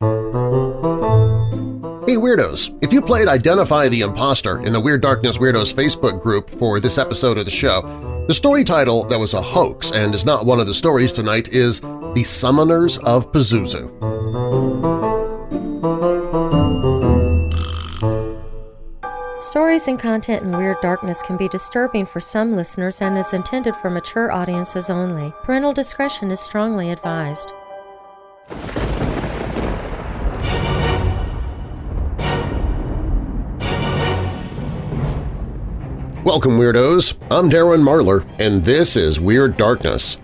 Hey Weirdos! If you played Identify the Imposter in the Weird Darkness Weirdos Facebook group for this episode of the show, the story title that was a hoax and is not one of the stories tonight is The Summoners of Pazuzu. Stories and content in Weird Darkness can be disturbing for some listeners and is intended for mature audiences only. Parental discretion is strongly advised. Welcome, Weirdos! I'm Darren Marlar, and this is Weird Darkness.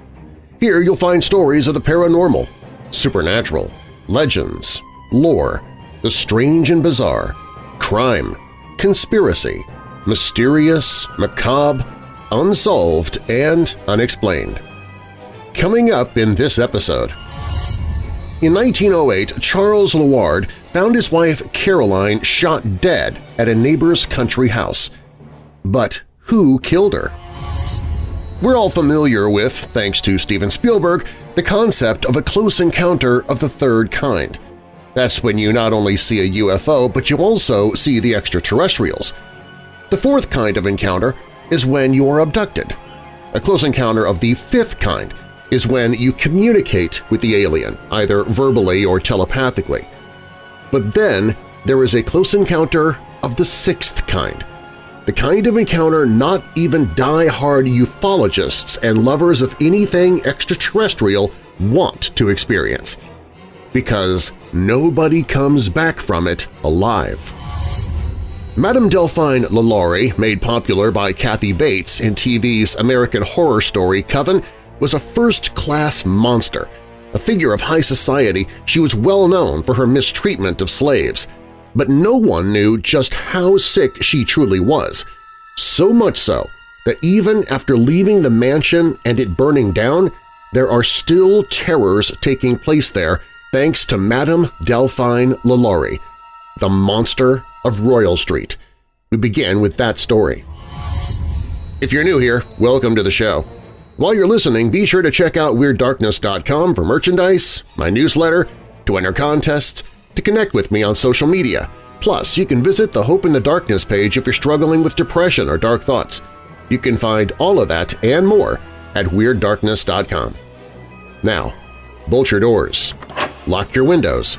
Here you'll find stories of the paranormal, supernatural, legends, lore, the strange and bizarre, crime, conspiracy, mysterious, macabre, unsolved, and unexplained. Coming up in this episode… In 1908, Charles Luard found his wife Caroline shot dead at a neighbor's country house – but who killed her? We're all familiar with, thanks to Steven Spielberg, the concept of a close encounter of the third kind. That's when you not only see a UFO, but you also see the extraterrestrials. The fourth kind of encounter is when you are abducted. A close encounter of the fifth kind is when you communicate with the alien, either verbally or telepathically. But then there is a close encounter of the sixth kind, the kind of encounter not even die-hard ufologists and lovers of anything extraterrestrial want to experience. Because nobody comes back from it alive. Madame Delphine LaLaurie, made popular by Kathy Bates in TV's American Horror Story Coven, was a first-class monster. A figure of high society, she was well known for her mistreatment of slaves – but no one knew just how sick she truly was, so much so that even after leaving the mansion and it burning down, there are still terrors taking place there thanks to Madame Delphine LaLaurie, the monster of Royal Street. We begin with that story. If you're new here, welcome to the show. While you're listening, be sure to check out WeirdDarkness.com for merchandise, my newsletter, to enter contests, to connect with me on social media. Plus, you can visit the Hope in the Darkness page if you're struggling with depression or dark thoughts. You can find all of that and more at WeirdDarkness.com. Now, bolt your doors, lock your windows,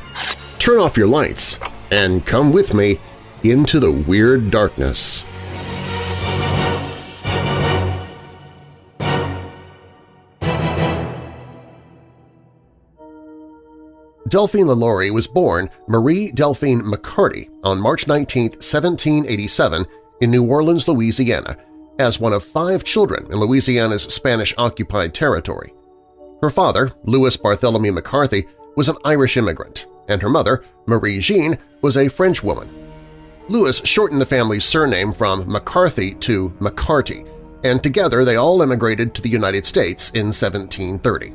turn off your lights, and come with me into the Weird Darkness. Delphine LaLaurie was born Marie Delphine McCarty on March 19, 1787 in New Orleans, Louisiana, as one of five children in Louisiana's Spanish-occupied territory. Her father, Louis Bartholomew McCarthy, was an Irish immigrant, and her mother, Marie Jean, was a French woman. Louis shortened the family's surname from McCarthy to McCarty, and together they all immigrated to the United States in 1730.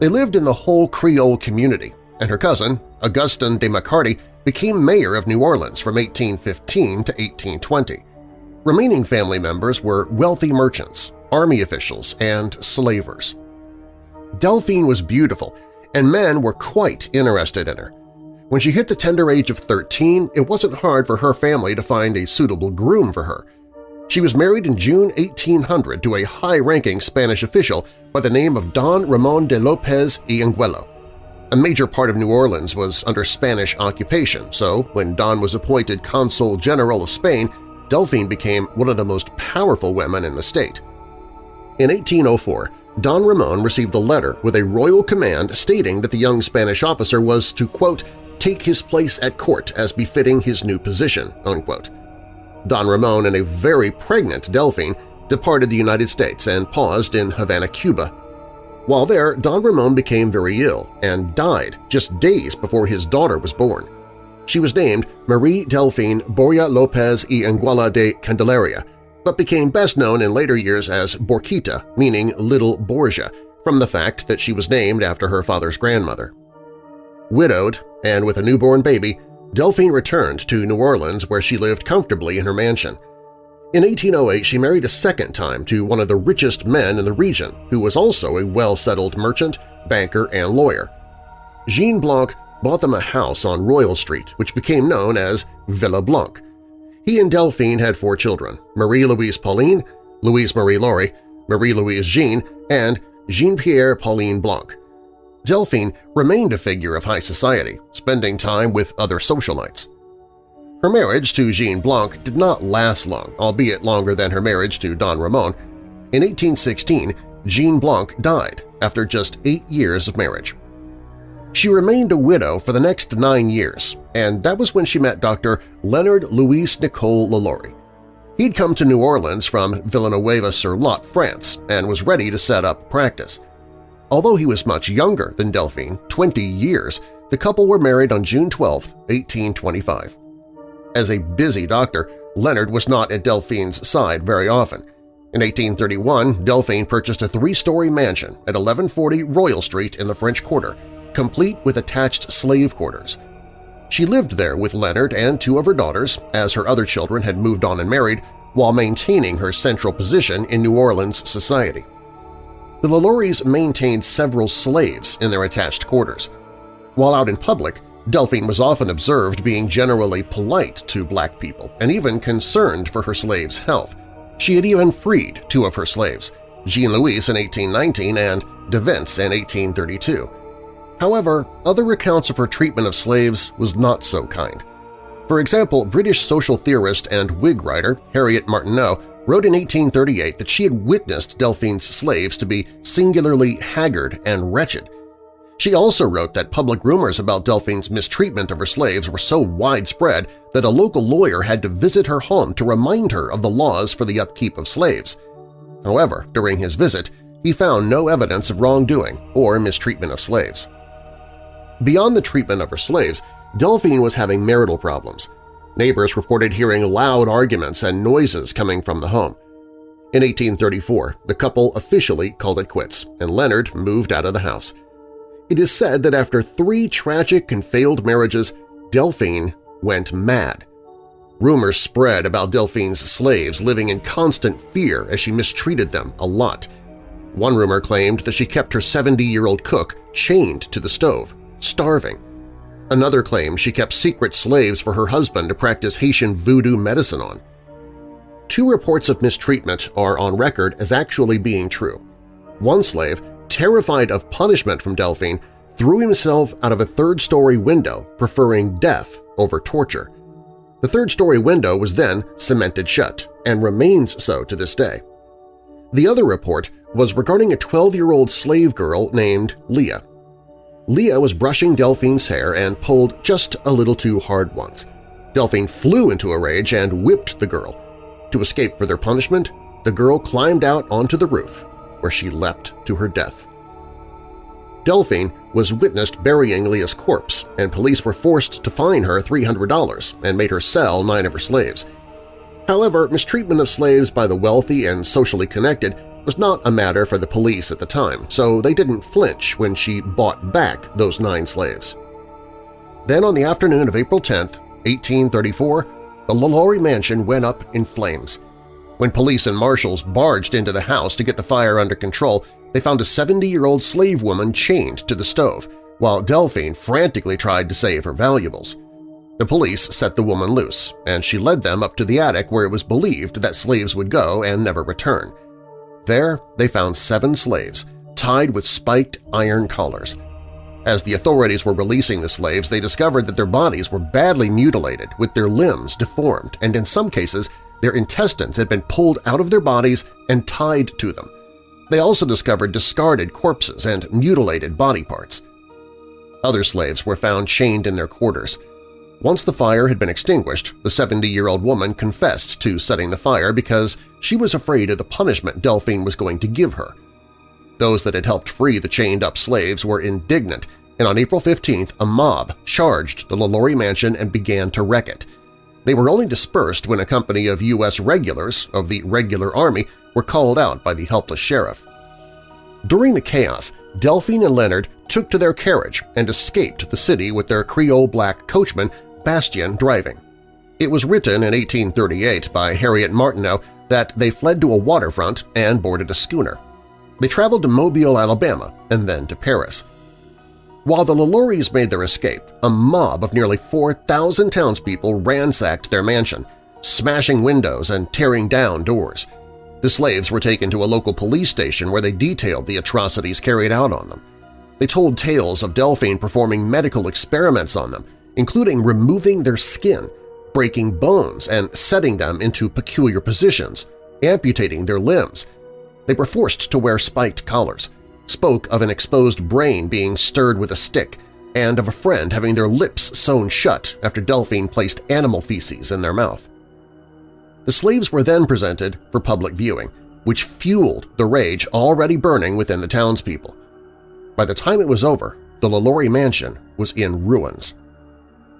They lived in the whole Creole community, and her cousin, Augustin de McCarty, became mayor of New Orleans from 1815 to 1820. Remaining family members were wealthy merchants, army officials, and slavers. Delphine was beautiful, and men were quite interested in her. When she hit the tender age of 13, it wasn't hard for her family to find a suitable groom for her. She was married in June 1800 to a high-ranking Spanish official by the name of Don Ramon de Lopez y Angulo. A major part of New Orleans was under Spanish occupation, so when Don was appointed Consul General of Spain, Delphine became one of the most powerful women in the state. In 1804, Don Ramon received a letter with a royal command stating that the young Spanish officer was to, quote, take his place at court as befitting his new position, unquote. Don Ramon and a very pregnant Delphine departed the United States and paused in Havana, Cuba, while there, Don Ramon became very ill and died just days before his daughter was born. She was named Marie Delphine Borja Lopez y Anguilla de Candelaria, but became best known in later years as Borquita, meaning Little Borgia, from the fact that she was named after her father's grandmother. Widowed and with a newborn baby, Delphine returned to New Orleans where she lived comfortably in her mansion. In 1808, she married a second time to one of the richest men in the region, who was also a well-settled merchant, banker, and lawyer. Jean Blanque bought them a house on Royal Street, which became known as Villa Blanque. He and Delphine had four children, Marie-Louise Pauline, Louise Marie Laurie, Marie-Louise Jean, and Jean-Pierre Pauline Blanque. Delphine remained a figure of high society, spending time with other socialites. Her marriage to Jean Blanque did not last long, albeit longer than her marriage to Don Ramon. In 1816, Jean Blanque died after just eight years of marriage. She remained a widow for the next nine years, and that was when she met Dr. Leonard Louis Nicole Lalaurie. He'd come to New Orleans from Villeneuve-sur-Lot, France, and was ready to set up practice. Although he was much younger than Delphine, 20 years, the couple were married on June 12, 1825. As a busy doctor, Leonard was not at Delphine's side very often. In 1831, Delphine purchased a three-story mansion at 1140 Royal Street in the French Quarter, complete with attached slave quarters. She lived there with Leonard and two of her daughters, as her other children had moved on and married, while maintaining her central position in New Orleans society. The Lalauries maintained several slaves in their attached quarters. While out in public, Delphine was often observed being generally polite to black people and even concerned for her slaves' health. She had even freed two of her slaves, Jean-Louis in 1819 and de Vince in 1832. However, other accounts of her treatment of slaves was not so kind. For example, British social theorist and Whig writer Harriet Martineau wrote in 1838 that she had witnessed Delphine's slaves to be singularly haggard and wretched, she also wrote that public rumors about Delphine's mistreatment of her slaves were so widespread that a local lawyer had to visit her home to remind her of the laws for the upkeep of slaves. However, during his visit, he found no evidence of wrongdoing or mistreatment of slaves. Beyond the treatment of her slaves, Delphine was having marital problems. Neighbors reported hearing loud arguments and noises coming from the home. In 1834, the couple officially called it quits, and Leonard moved out of the house. It is said that after three tragic and failed marriages, Delphine went mad. Rumors spread about Delphine's slaves living in constant fear as she mistreated them a lot. One rumor claimed that she kept her 70-year-old cook chained to the stove, starving. Another claimed she kept secret slaves for her husband to practice Haitian voodoo medicine on. Two reports of mistreatment are on record as actually being true. One slave terrified of punishment from Delphine, threw himself out of a third-story window, preferring death over torture. The third-story window was then cemented shut and remains so to this day. The other report was regarding a 12-year-old slave girl named Leah. Leah was brushing Delphine's hair and pulled just a little too hard once. Delphine flew into a rage and whipped the girl. To escape further punishment, the girl climbed out onto the roof where she leapt to her death. Delphine was witnessed burying Leah's corpse, and police were forced to fine her $300 and made her sell nine of her slaves. However, mistreatment of slaves by the wealthy and socially connected was not a matter for the police at the time, so they didn't flinch when she bought back those nine slaves. Then on the afternoon of April 10, 1834, the Lalaurie mansion went up in flames. When police and marshals barged into the house to get the fire under control, they found a 70-year-old slave woman chained to the stove, while Delphine frantically tried to save her valuables. The police set the woman loose, and she led them up to the attic where it was believed that slaves would go and never return. There they found seven slaves, tied with spiked iron collars. As the authorities were releasing the slaves, they discovered that their bodies were badly mutilated, with their limbs deformed and in some cases their intestines had been pulled out of their bodies and tied to them. They also discovered discarded corpses and mutilated body parts. Other slaves were found chained in their quarters. Once the fire had been extinguished, the 70-year-old woman confessed to setting the fire because she was afraid of the punishment Delphine was going to give her. Those that had helped free the chained-up slaves were indignant, and on April 15th a mob charged the Lalaurie mansion and began to wreck it. They were only dispersed when a company of U.S. regulars of the Regular Army were called out by the helpless sheriff. During the chaos, Delphine and Leonard took to their carriage and escaped the city with their Creole black coachman Bastien driving. It was written in 1838 by Harriet Martineau that they fled to a waterfront and boarded a schooner. They traveled to Mobile, Alabama, and then to Paris. While the LaLauries made their escape, a mob of nearly 4,000 townspeople ransacked their mansion, smashing windows and tearing down doors. The slaves were taken to a local police station where they detailed the atrocities carried out on them. They told tales of Delphine performing medical experiments on them, including removing their skin, breaking bones and setting them into peculiar positions, amputating their limbs. They were forced to wear spiked collars, spoke of an exposed brain being stirred with a stick, and of a friend having their lips sewn shut after Delphine placed animal feces in their mouth. The slaves were then presented for public viewing, which fueled the rage already burning within the townspeople. By the time it was over, the LaLaurie mansion was in ruins.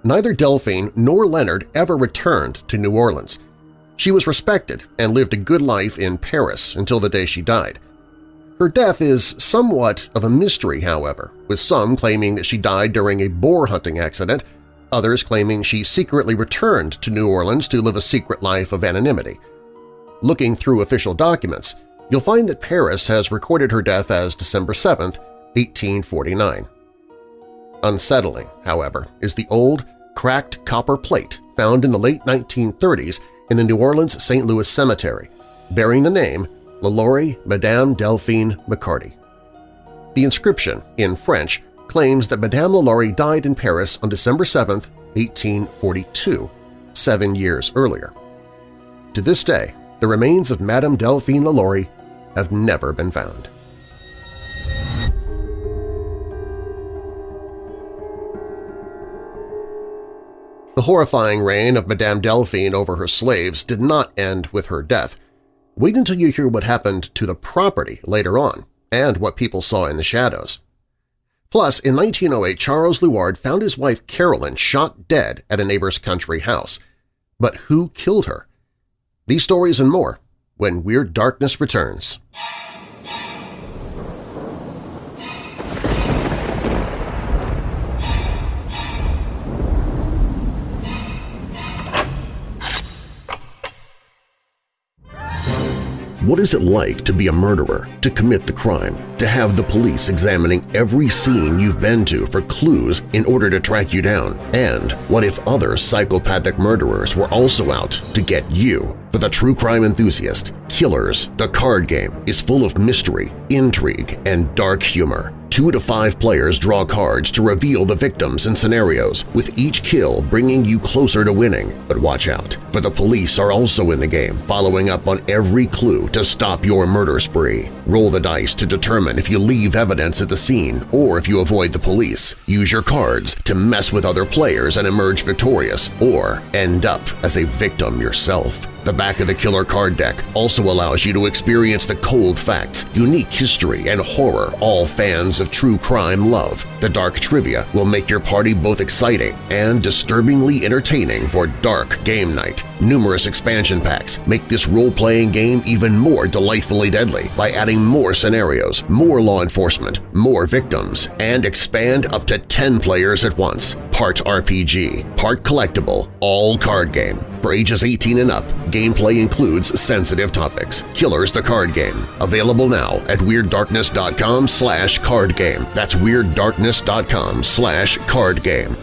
Neither Delphine nor Leonard ever returned to New Orleans. She was respected and lived a good life in Paris until the day she died. Her death is somewhat of a mystery, however, with some claiming that she died during a boar hunting accident, others claiming she secretly returned to New Orleans to live a secret life of anonymity. Looking through official documents, you'll find that Paris has recorded her death as December 7, 1849. Unsettling, however, is the old, cracked copper plate found in the late 1930s in the New Orleans St. Louis Cemetery, bearing the name LaLaurie Madame Delphine McCarty. The inscription, in French, claims that Madame LaLaurie died in Paris on December 7, 1842, seven years earlier. To this day, the remains of Madame Delphine LaLaurie have never been found. The horrifying reign of Madame Delphine over her slaves did not end with her death. Wait until you hear what happened to the property later on and what people saw in the shadows. Plus, in 1908, Charles Luard found his wife Carolyn shot dead at a neighbor's country house. But who killed her? These stories and more when Weird Darkness returns. What is it like to be a murderer, to commit the crime, to have the police examining every scene you've been to for clues in order to track you down? And what if other psychopathic murderers were also out to get you? For the true crime enthusiast, Killers, the card game, is full of mystery, intrigue, and dark humor. Two to five players draw cards to reveal the victims and scenarios, with each kill bringing you closer to winning. But watch out, for the police are also in the game, following up on every clue to stop your murder spree. Roll the dice to determine if you leave evidence at the scene or if you avoid the police. Use your cards to mess with other players and emerge victorious, or end up as a victim yourself. The back of the killer card deck also allows you to experience the cold facts, unique history, and horror all fans of true crime love. The dark trivia will make your party both exciting and disturbingly entertaining for dark game night. Numerous expansion packs make this role-playing game even more delightfully deadly by adding more scenarios, more law enforcement, more victims, and expand up to 10 players at once. Part RPG, part collectible, all card game. For ages 18 and up, gameplay includes sensitive topics. Killers the Card Game. Available now at WeirdDarkness.com slash cardgame. That's WeirdDarkness.com slash cardgame.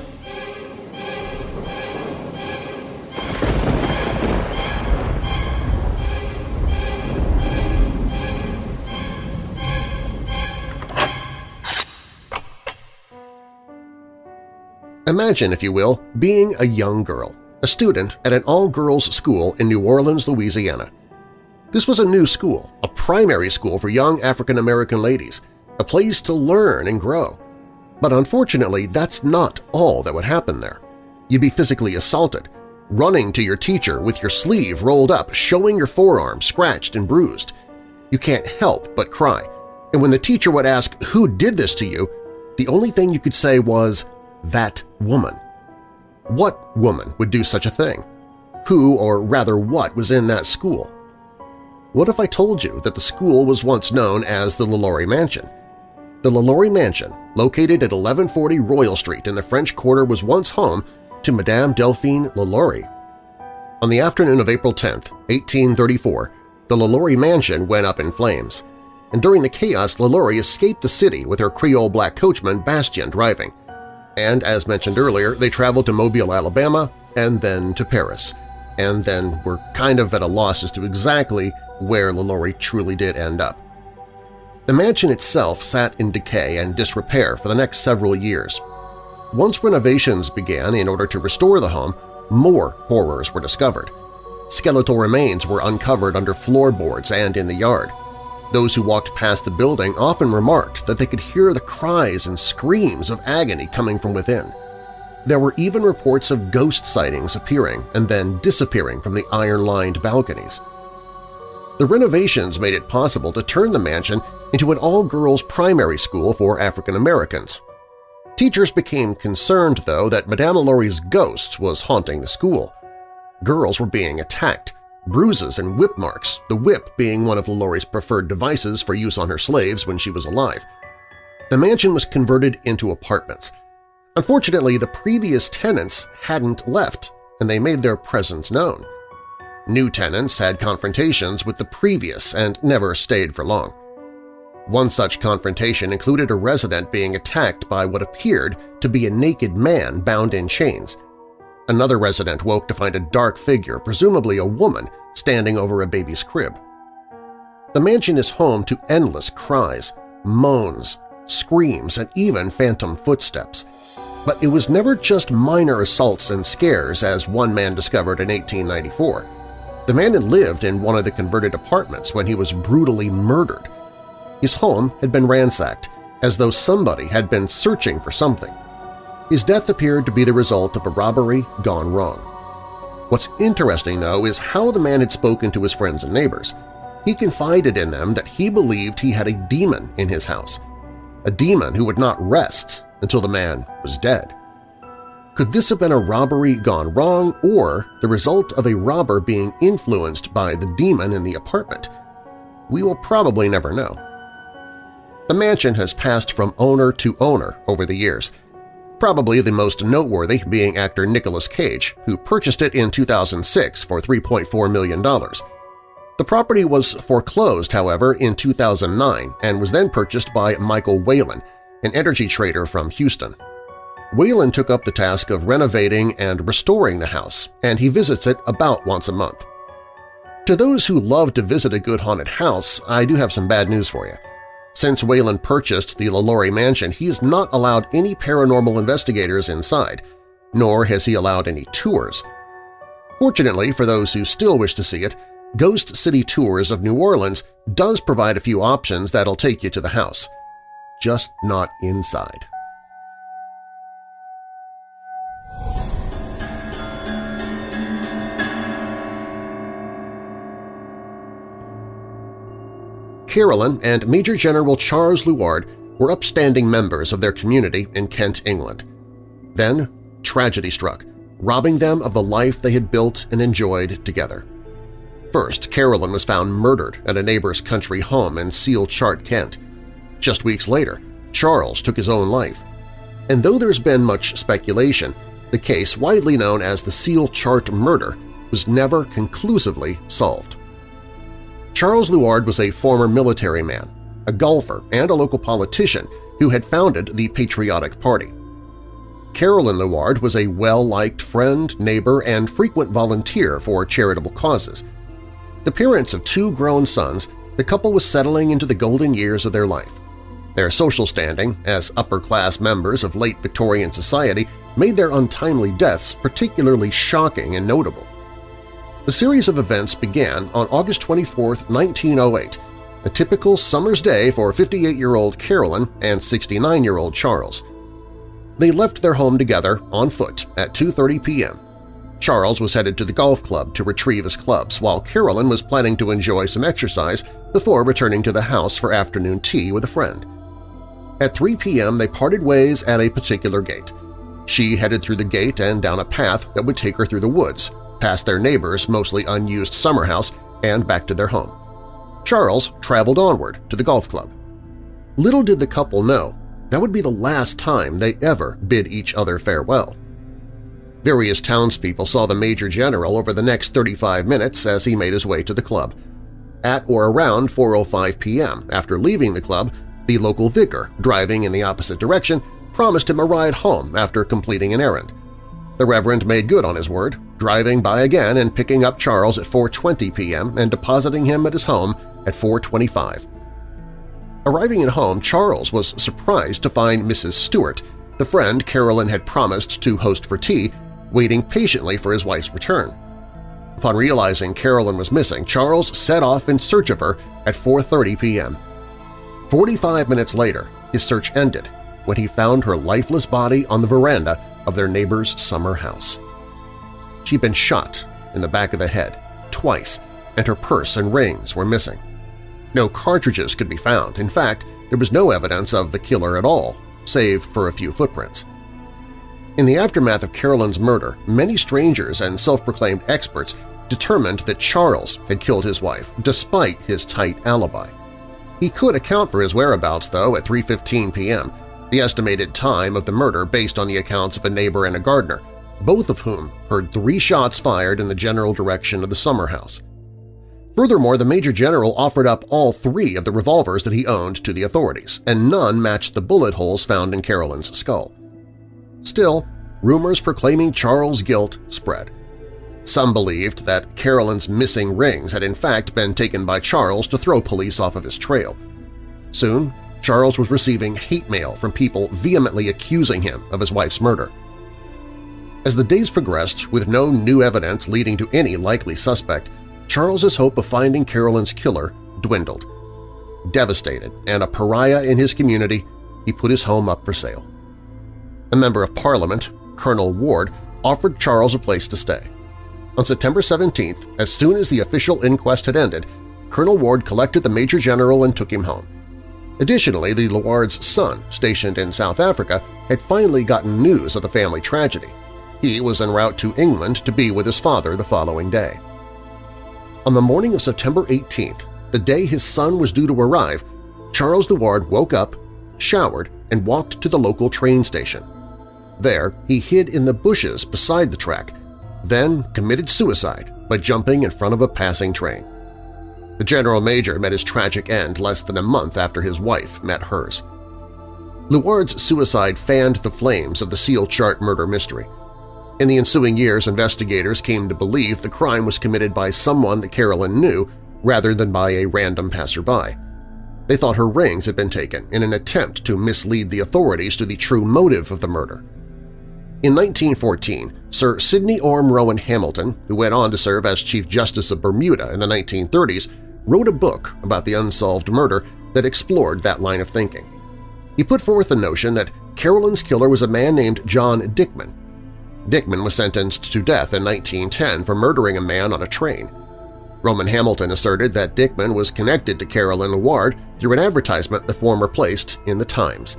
Imagine, if you will, being a young girl, a student at an all-girls school in New Orleans, Louisiana. This was a new school, a primary school for young African-American ladies, a place to learn and grow. But unfortunately, that's not all that would happen there. You'd be physically assaulted, running to your teacher with your sleeve rolled up, showing your forearm scratched and bruised. You can't help but cry, and when the teacher would ask who did this to you, the only thing you could say was, that woman. What woman would do such a thing? Who, or rather what, was in that school? What if I told you that the school was once known as the LaLaurie Mansion? The LaLaurie Mansion, located at 1140 Royal Street in the French Quarter was once home to Madame Delphine LaLaurie. On the afternoon of April 10, 1834, the LaLaurie Mansion went up in flames. and during the chaos LaLaurie escaped the city with her Creole black coachman Bastien driving. And as mentioned earlier, they traveled to Mobile, Alabama, and then to Paris, and then were kind of at a loss as to exactly where LaLaurie truly did end up. The mansion itself sat in decay and disrepair for the next several years. Once renovations began in order to restore the home, more horrors were discovered. Skeletal remains were uncovered under floorboards and in the yard. Those who walked past the building often remarked that they could hear the cries and screams of agony coming from within. There were even reports of ghost sightings appearing and then disappearing from the iron-lined balconies. The renovations made it possible to turn the mansion into an all-girls primary school for African Americans. Teachers became concerned, though, that Madame LaLaurie's ghost was haunting the school. Girls were being attacked, bruises and whip marks, the whip being one of LaLaurie's preferred devices for use on her slaves when she was alive. The mansion was converted into apartments. Unfortunately, the previous tenants hadn't left, and they made their presence known. New tenants had confrontations with the previous and never stayed for long. One such confrontation included a resident being attacked by what appeared to be a naked man bound in chains. Another resident woke to find a dark figure, presumably a woman, standing over a baby's crib. The mansion is home to endless cries, moans, screams, and even phantom footsteps. But it was never just minor assaults and scares, as one man discovered in 1894. The man had lived in one of the converted apartments when he was brutally murdered. His home had been ransacked, as though somebody had been searching for something. His death appeared to be the result of a robbery gone wrong. What's interesting, though, is how the man had spoken to his friends and neighbors. He confided in them that he believed he had a demon in his house, a demon who would not rest until the man was dead. Could this have been a robbery gone wrong or the result of a robber being influenced by the demon in the apartment? We will probably never know. The mansion has passed from owner to owner over the years, probably the most noteworthy being actor Nicolas Cage, who purchased it in 2006 for $3.4 million. The property was foreclosed, however, in 2009 and was then purchased by Michael Whalen, an energy trader from Houston. Whalen took up the task of renovating and restoring the house, and he visits it about once a month. To those who love to visit a good haunted house, I do have some bad news for you. Since Whalen purchased the LaLaurie mansion, he has not allowed any paranormal investigators inside, nor has he allowed any tours. Fortunately, for those who still wish to see it, Ghost City Tours of New Orleans does provide a few options that'll take you to the house. Just not inside. Carolyn and Major General Charles Luard were upstanding members of their community in Kent, England. Then tragedy struck, robbing them of the life they had built and enjoyed together. First, Carolyn was found murdered at a neighbor's country home in Seal Chart, Kent. Just weeks later, Charles took his own life. And though there's been much speculation, the case, widely known as the Seal Chart murder, was never conclusively solved. Charles Luard was a former military man, a golfer, and a local politician who had founded the Patriotic Party. Carolyn Luard was a well-liked friend, neighbor, and frequent volunteer for charitable causes. The parents of two grown sons, the couple was settling into the golden years of their life. Their social standing as upper-class members of late Victorian society made their untimely deaths particularly shocking and notable. The series of events began on August 24, 1908, a typical summer's day for 58-year-old Carolyn and 69-year-old Charles. They left their home together on foot at 2.30 p.m. Charles was headed to the golf club to retrieve his clubs, while Carolyn was planning to enjoy some exercise before returning to the house for afternoon tea with a friend. At 3 p.m. they parted ways at a particular gate. She headed through the gate and down a path that would take her through the woods, past their neighbor's mostly unused summer house and back to their home. Charles traveled onward to the golf club. Little did the couple know that would be the last time they ever bid each other farewell. Various townspeople saw the Major General over the next 35 minutes as he made his way to the club. At or around 4.05 p.m., after leaving the club, the local vicar, driving in the opposite direction, promised him a ride home after completing an errand. The Reverend made good on his word, driving by again and picking up Charles at 4.20 p.m. and depositing him at his home at 4.25. Arriving at home, Charles was surprised to find Mrs. Stewart, the friend Carolyn had promised to host for tea, waiting patiently for his wife's return. Upon realizing Carolyn was missing, Charles set off in search of her at 4.30 p.m. Forty-five minutes later, his search ended when he found her lifeless body on the veranda of their neighbor's summer house. She'd been shot in the back of the head twice, and her purse and rings were missing. No cartridges could be found. In fact, there was no evidence of the killer at all, save for a few footprints. In the aftermath of Carolyn's murder, many strangers and self-proclaimed experts determined that Charles had killed his wife, despite his tight alibi. He could account for his whereabouts, though, at 3.15 p.m., the estimated time of the murder based on the accounts of a neighbor and a gardener, both of whom heard three shots fired in the general direction of the summer house. Furthermore, the Major General offered up all three of the revolvers that he owned to the authorities, and none matched the bullet holes found in Carolyn's skull. Still, rumors proclaiming Charles' guilt spread. Some believed that Carolyn's missing rings had in fact been taken by Charles to throw police off of his trail. Soon, Charles was receiving hate mail from people vehemently accusing him of his wife's murder. As the days progressed, with no new evidence leading to any likely suspect, Charles's hope of finding Carolyn's killer dwindled. Devastated and a pariah in his community, he put his home up for sale. A member of Parliament, Colonel Ward, offered Charles a place to stay. On September 17th, as soon as the official inquest had ended, Colonel Ward collected the Major General and took him home. Additionally, the Luard's son, stationed in South Africa, had finally gotten news of the family tragedy. He was en route to England to be with his father the following day. On the morning of September 18th, the day his son was due to arrive, Charles Luard woke up, showered, and walked to the local train station. There, he hid in the bushes beside the track, then committed suicide by jumping in front of a passing train. The General Major met his tragic end less than a month after his wife met hers. Luard's suicide fanned the flames of the Seal Chart murder mystery. In the ensuing years, investigators came to believe the crime was committed by someone that Carolyn knew rather than by a random passerby. They thought her rings had been taken in an attempt to mislead the authorities to the true motive of the murder. In 1914, Sir Sidney Orme Rowan Hamilton, who went on to serve as Chief Justice of Bermuda in the 1930s, wrote a book about the unsolved murder that explored that line of thinking. He put forth the notion that Carolyn's killer was a man named John Dickman. Dickman was sentenced to death in 1910 for murdering a man on a train. Rowan Hamilton asserted that Dickman was connected to Carolyn Luard through an advertisement the former placed in the Times.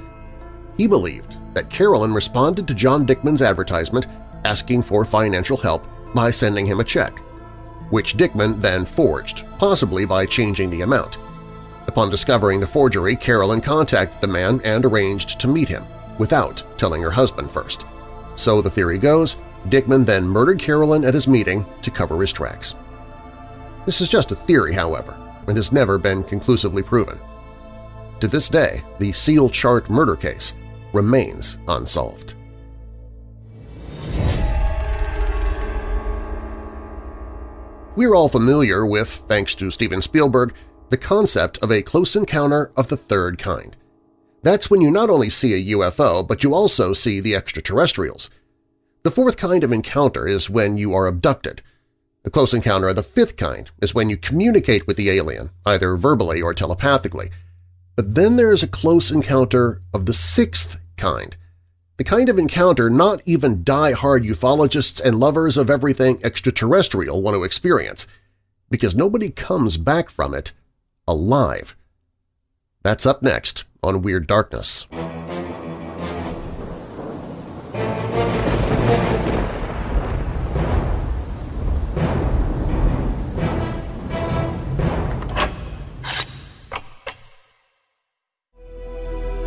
He believed that Carolyn responded to John Dickman's advertisement asking for financial help by sending him a check, which Dickman then forged, possibly by changing the amount. Upon discovering the forgery, Carolyn contacted the man and arranged to meet him, without telling her husband first. So the theory goes, Dickman then murdered Carolyn at his meeting to cover his tracks. This is just a theory, however, and has never been conclusively proven. To this day, the Seal Chart murder case remains unsolved. We're all familiar with, thanks to Steven Spielberg, the concept of a close encounter of the third kind. That's when you not only see a UFO, but you also see the extraterrestrials. The fourth kind of encounter is when you are abducted. A close encounter of the fifth kind is when you communicate with the alien, either verbally or telepathically. But then there is a close encounter of the sixth kind. The kind of encounter not even die-hard ufologists and lovers of everything extraterrestrial want to experience, because nobody comes back from it alive. That's up next on Weird Darkness.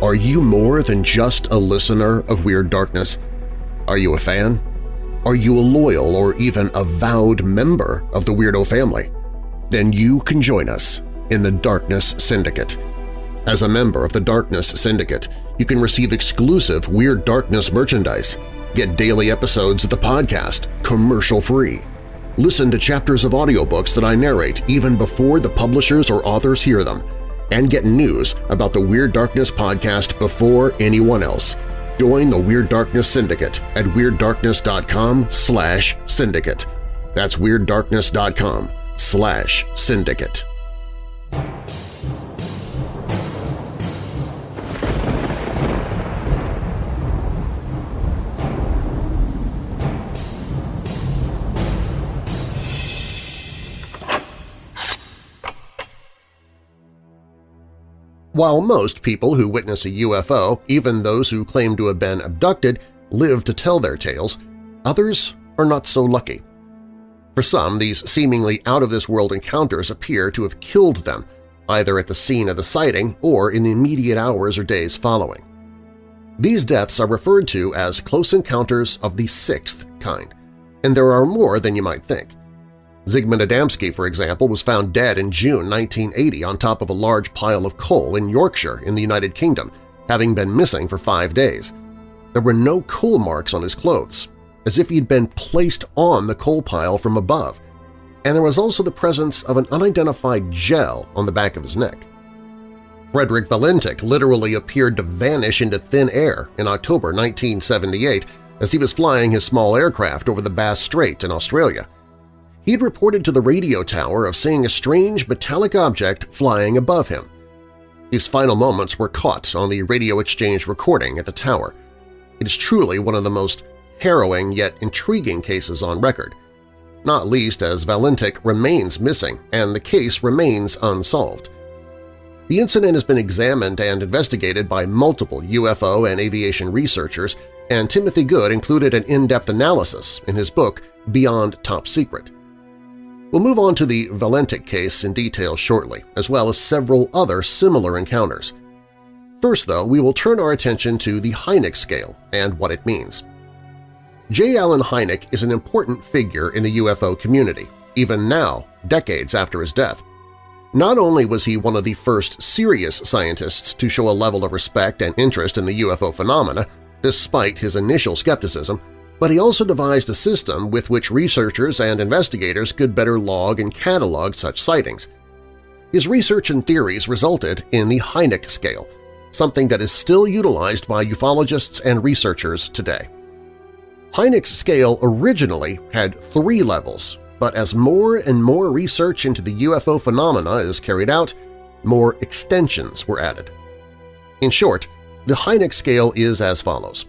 Are you more than just a listener of Weird Darkness? Are you a fan? Are you a loyal or even avowed member of the Weirdo family? then you can join us in the Darkness Syndicate. As a member of the Darkness Syndicate, you can receive exclusive Weird Darkness merchandise, get daily episodes of the podcast commercial-free, listen to chapters of audiobooks that I narrate even before the publishers or authors hear them, and get news about the Weird Darkness podcast before anyone else. Join the Weird Darkness Syndicate at WeirdDarkness.com slash syndicate. That's WeirdDarkness.com slash syndicate. While most people who witness a UFO, even those who claim to have been abducted, live to tell their tales, others are not so lucky. For some, these seemingly out-of-this-world encounters appear to have killed them, either at the scene of the sighting or in the immediate hours or days following. These deaths are referred to as close encounters of the sixth kind, and there are more than you might think. Zygmunt Adamski, for example, was found dead in June 1980 on top of a large pile of coal in Yorkshire in the United Kingdom, having been missing for five days. There were no coal marks on his clothes, as if he'd been placed on the coal pile from above, and there was also the presence of an unidentified gel on the back of his neck. Frederick Valentich literally appeared to vanish into thin air in October 1978 as he was flying his small aircraft over the Bass Strait in Australia. He had reported to the radio tower of seeing a strange metallic object flying above him. His final moments were caught on the radio exchange recording at the tower. It is truly one of the most harrowing yet intriguing cases on record, not least as Valentich remains missing and the case remains unsolved. The incident has been examined and investigated by multiple UFO and aviation researchers, and Timothy Good included an in-depth analysis in his book Beyond Top Secret. We'll move on to the Valentich case in detail shortly, as well as several other similar encounters. First, though, we will turn our attention to the Hynek scale and what it means. J. Allen Hynek is an important figure in the UFO community, even now, decades after his death. Not only was he one of the first serious scientists to show a level of respect and interest in the UFO phenomena, despite his initial skepticism, but he also devised a system with which researchers and investigators could better log and catalog such sightings. His research and theories resulted in the Hynek scale, something that is still utilized by ufologists and researchers today. Hynek's scale originally had three levels, but as more and more research into the UFO phenomena is carried out, more extensions were added. In short, the Hynek scale is as follows.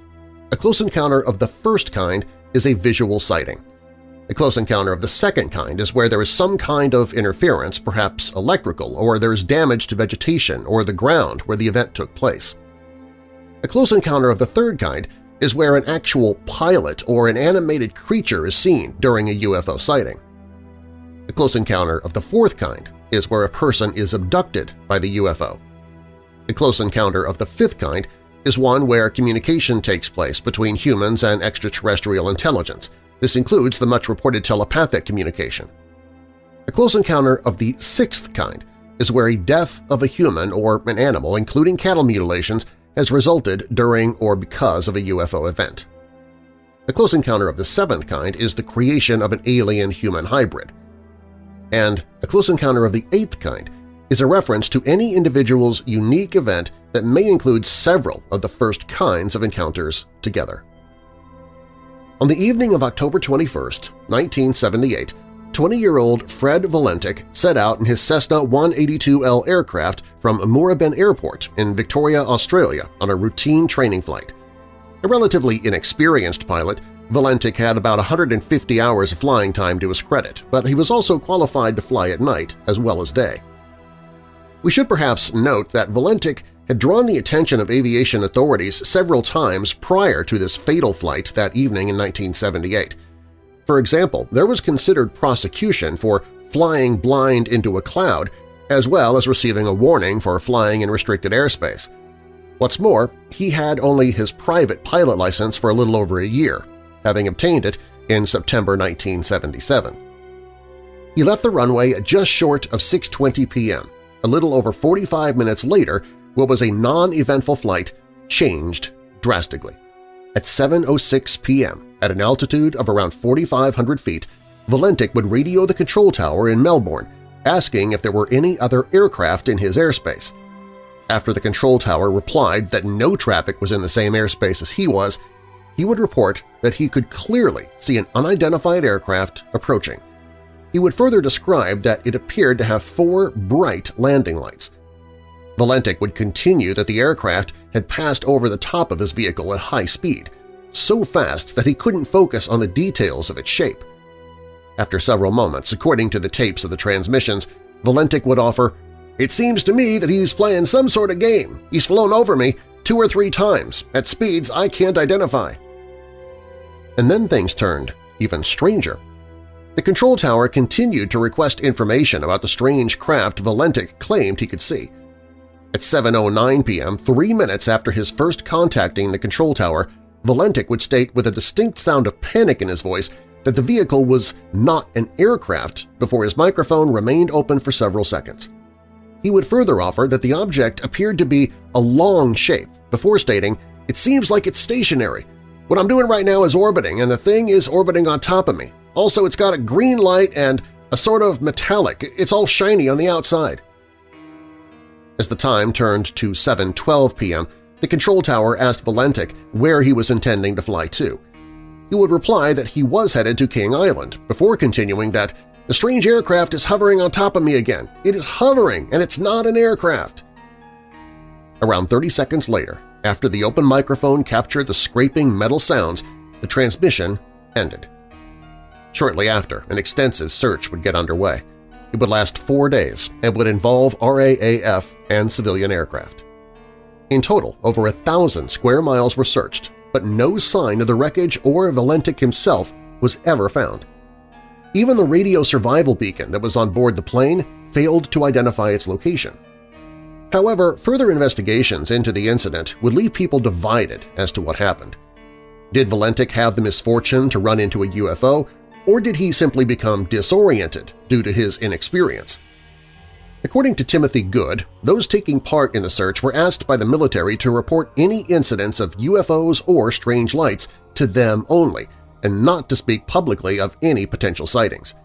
A close encounter of the first kind is a visual sighting. A close encounter of the second kind is where there is some kind of interference, perhaps electrical, or there is damage to vegetation or the ground where the event took place. A close encounter of the third kind is where an actual pilot or an animated creature is seen during a UFO sighting. A close encounter of the fourth kind is where a person is abducted by the UFO. A close encounter of the fifth kind is one where communication takes place between humans and extraterrestrial intelligence. This includes the much-reported telepathic communication. A close encounter of the sixth kind is where a death of a human or an animal, including cattle mutilations, has resulted during or because of a UFO event. A close encounter of the seventh kind is the creation of an alien-human hybrid. And a close encounter of the eighth kind is a reference to any individual's unique event that may include several of the first kinds of encounters together. On the evening of October 21, 1978, 20-year-old Fred Valentich set out in his Cessna 182L aircraft from Moorabbin Airport in Victoria, Australia on a routine training flight. A relatively inexperienced pilot, Valentich had about 150 hours of flying time to his credit, but he was also qualified to fly at night as well as day. We should perhaps note that Valentich had drawn the attention of aviation authorities several times prior to this fatal flight that evening in 1978. For example, there was considered prosecution for flying blind into a cloud as well as receiving a warning for flying in restricted airspace. What's more, he had only his private pilot license for a little over a year, having obtained it in September 1977. He left the runway just short of 6.20 p.m. A little over 45 minutes later, what was a non-eventful flight changed drastically. At 7.06 p.m., at an altitude of around 4,500 feet, Valentich would radio the control tower in Melbourne, asking if there were any other aircraft in his airspace. After the control tower replied that no traffic was in the same airspace as he was, he would report that he could clearly see an unidentified aircraft approaching. He would further describe that it appeared to have four bright landing lights. Valentich would continue that the aircraft had passed over the top of his vehicle at high speed, so fast that he couldn't focus on the details of its shape. After several moments, according to the tapes of the transmissions, Valentich would offer, it seems to me that he's playing some sort of game. He's flown over me two or three times at speeds I can't identify. And then things turned even stranger. The control tower continued to request information about the strange craft Valentich claimed he could see. At 7.09 p.m., three minutes after his first contacting the control tower, Valentich would state with a distinct sound of panic in his voice that the vehicle was not an aircraft before his microphone remained open for several seconds. He would further offer that the object appeared to be a long shape before stating, it seems like it's stationary. What I'm doing right now is orbiting, and the thing is orbiting on top of me. Also, it's got a green light and a sort of metallic. It's all shiny on the outside. As the time turned to 7.12 p.m., the control tower asked Valentich where he was intending to fly to. He would reply that he was headed to King Island, before continuing that the strange aircraft is hovering on top of me again. It is hovering, and it's not an aircraft. Around 30 seconds later, after the open microphone captured the scraping metal sounds, the transmission ended. Shortly after, an extensive search would get underway. It would last four days and would involve RAAF and civilian aircraft. In total, over a thousand square miles were searched, but no sign of the wreckage or Valentich himself was ever found. Even the radio survival beacon that was on board the plane failed to identify its location. However, further investigations into the incident would leave people divided as to what happened. Did Valentich have the misfortune to run into a UFO, or did he simply become disoriented due to his inexperience? According to Timothy Good, those taking part in the search were asked by the military to report any incidents of UFOs or strange lights to them only, and not to speak publicly of any potential sightings.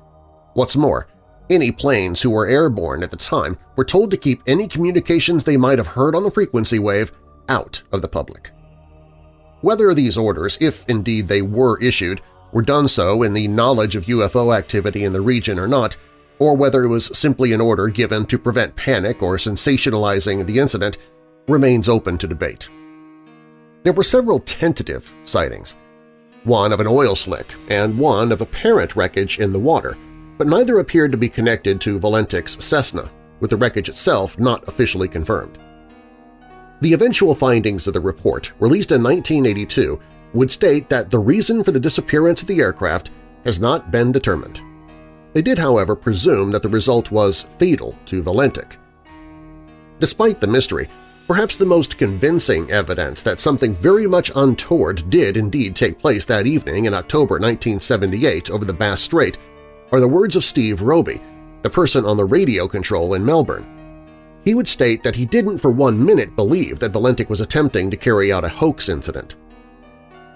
What's more, any planes who were airborne at the time were told to keep any communications they might have heard on the frequency wave out of the public. Whether these orders, if indeed they were issued, were done so in the knowledge of UFO activity in the region or not, or whether it was simply an order given to prevent panic or sensationalizing the incident, remains open to debate. There were several tentative sightings, one of an oil slick and one of apparent wreckage in the water, but neither appeared to be connected to Valentich's Cessna, with the wreckage itself not officially confirmed. The eventual findings of the report, released in 1982, would state that the reason for the disappearance of the aircraft has not been determined. They did, however, presume that the result was fatal to Valentich. Despite the mystery, Perhaps the most convincing evidence that something very much untoward did indeed take place that evening in October 1978 over the Bass Strait are the words of Steve Robey, the person on the radio control in Melbourne. He would state that he didn't for one minute believe that Valentich was attempting to carry out a hoax incident.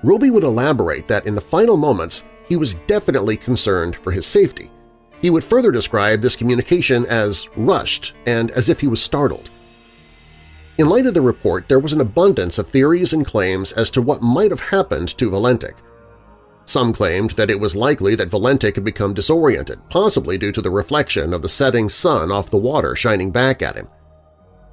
Robey would elaborate that in the final moments he was definitely concerned for his safety. He would further describe this communication as rushed and as if he was startled. In light of the report, there was an abundance of theories and claims as to what might have happened to Valentich. Some claimed that it was likely that Valentich had become disoriented, possibly due to the reflection of the setting sun off the water shining back at him.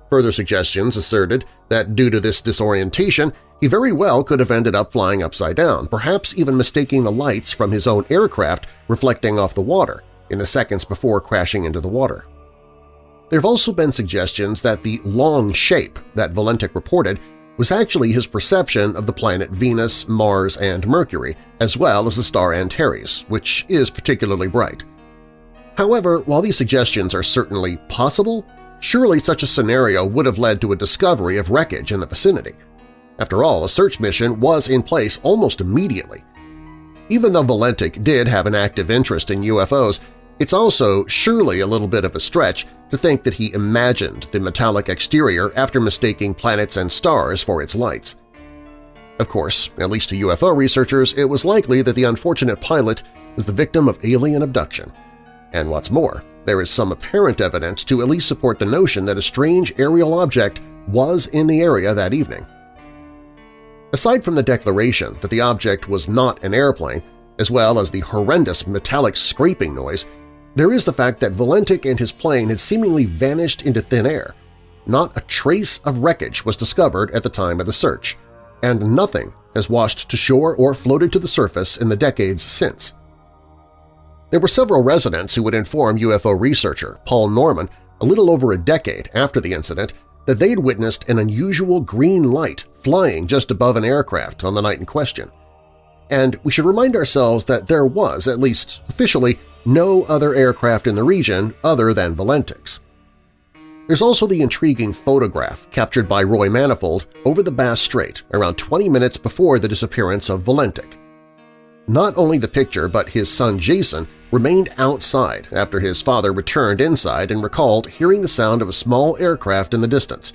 Further suggestions asserted that due to this disorientation, he very well could have ended up flying upside down, perhaps even mistaking the lights from his own aircraft reflecting off the water in the seconds before crashing into the water. There have also been suggestions that the long shape that Valentich reported was actually his perception of the planet Venus, Mars, and Mercury, as well as the star Antares, which is particularly bright. However, while these suggestions are certainly possible, surely such a scenario would have led to a discovery of wreckage in the vicinity. After all, a search mission was in place almost immediately. Even though Valentich did have an active interest in UFOs, It's also surely a little bit of a stretch to think that he imagined the metallic exterior after mistaking planets and stars for its lights. Of course, at least to UFO researchers, it was likely that the unfortunate pilot was the victim of alien abduction. And what's more, there is some apparent evidence to at least support the notion that a strange aerial object was in the area that evening. Aside from the declaration that the object was not an airplane, as well as the horrendous metallic scraping noise, there is the fact that Valentich and his plane had seemingly vanished into thin air. Not a trace of wreckage was discovered at the time of the search, and nothing has washed to shore or floated to the surface in the decades since. There were several residents who would inform UFO researcher Paul Norman a little over a decade after the incident that they'd witnessed an unusual green light flying just above an aircraft on the night in question. And we should remind ourselves that there was, at least officially, no other aircraft in the region other than Valentich's. There's also the intriguing photograph captured by Roy Manifold over the Bass Strait around 20 minutes before the disappearance of Valentich. Not only the picture but his son Jason remained outside after his father returned inside and recalled hearing the sound of a small aircraft in the distance.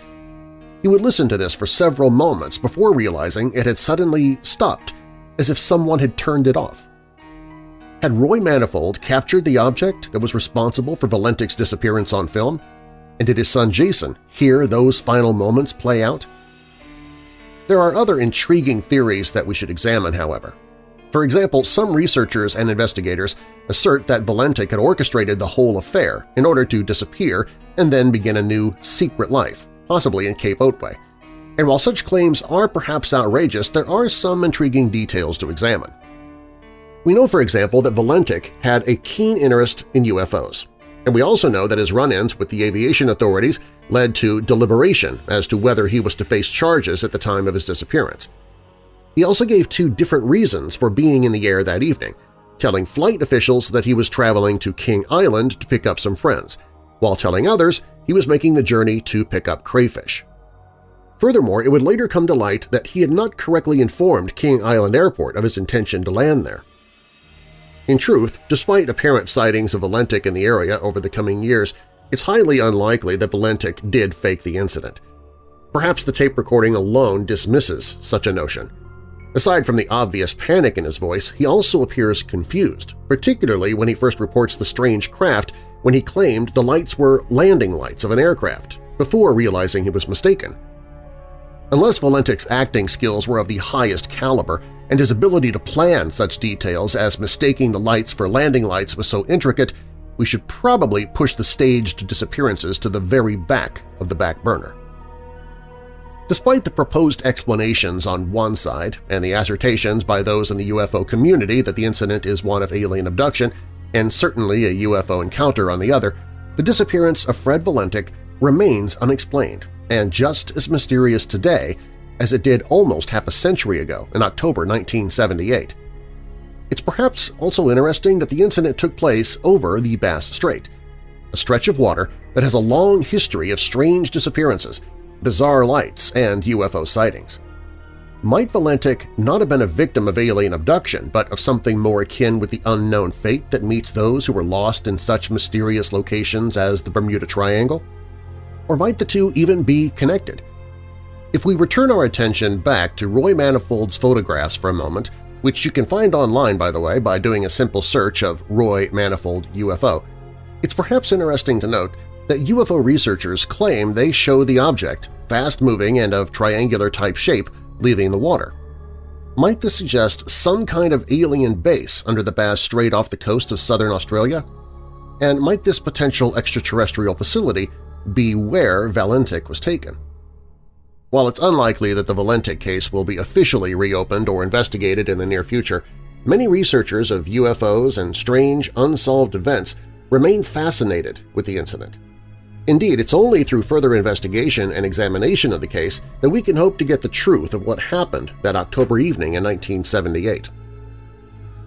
He would listen to this for several moments before realizing it had suddenly stopped, as if someone had turned it off. Had Roy Manifold captured the object that was responsible for Valentich's disappearance on film? And did his son Jason hear those final moments play out? There are other intriguing theories that we should examine, however. For example, some researchers and investigators assert that Valentich had orchestrated the whole affair in order to disappear and then begin a new secret life, possibly in Cape Otway. And while such claims are perhaps outrageous, there are some intriguing details to examine. We know, for example, that Valentich had a keen interest in UFOs, and we also know that his run-ins with the aviation authorities led to deliberation as to whether he was to face charges at the time of his disappearance. He also gave two different reasons for being in the air that evening, telling flight officials that he was traveling to King Island to pick up some friends, while telling others he was making the journey to pick up crayfish. Furthermore, it would later come to light that he had not correctly informed King Island Airport of his intention to land there. In truth, despite apparent sightings of Valentich in the area over the coming years, it's highly unlikely that Valentich did fake the incident. Perhaps the tape recording alone dismisses such a notion. Aside from the obvious panic in his voice, he also appears confused, particularly when he first reports the strange craft when he claimed the lights were landing lights of an aircraft, before realizing he was mistaken. Unless Valentich's acting skills were of the highest caliber and his ability to plan such details as mistaking the lights for landing lights was so intricate, we should probably push the staged disappearances to the very back of the back burner. Despite the proposed explanations on one side and the assertions by those in the UFO community that the incident is one of alien abduction and certainly a UFO encounter on the other, the disappearance of Fred Valentich remains unexplained and just as mysterious today as it did almost half a century ago in October 1978. It's perhaps also interesting that the incident took place over the Bass Strait, a stretch of water that has a long history of strange disappearances, bizarre lights, and UFO sightings. Might Valentich not have been a victim of alien abduction, but of something more akin with the unknown fate that meets those who were lost in such mysterious locations as the Bermuda Triangle? Or might the two even be connected? If we return our attention back to Roy Manifold's photographs for a moment, which you can find online, by the way, by doing a simple search of Roy Manifold UFO, it's perhaps interesting to note that UFO researchers claim they show the object, fast-moving and of triangular-type shape, leaving the water. Might this suggest some kind of alien base under the Bass Strait off the coast of southern Australia? And might this potential extraterrestrial facility be where Valentich was taken. While it's unlikely that the Valentich case will be officially reopened or investigated in the near future, many researchers of UFOs and strange, unsolved events remain fascinated with the incident. Indeed, it's only through further investigation and examination of the case that we can hope to get the truth of what happened that October evening in 1978.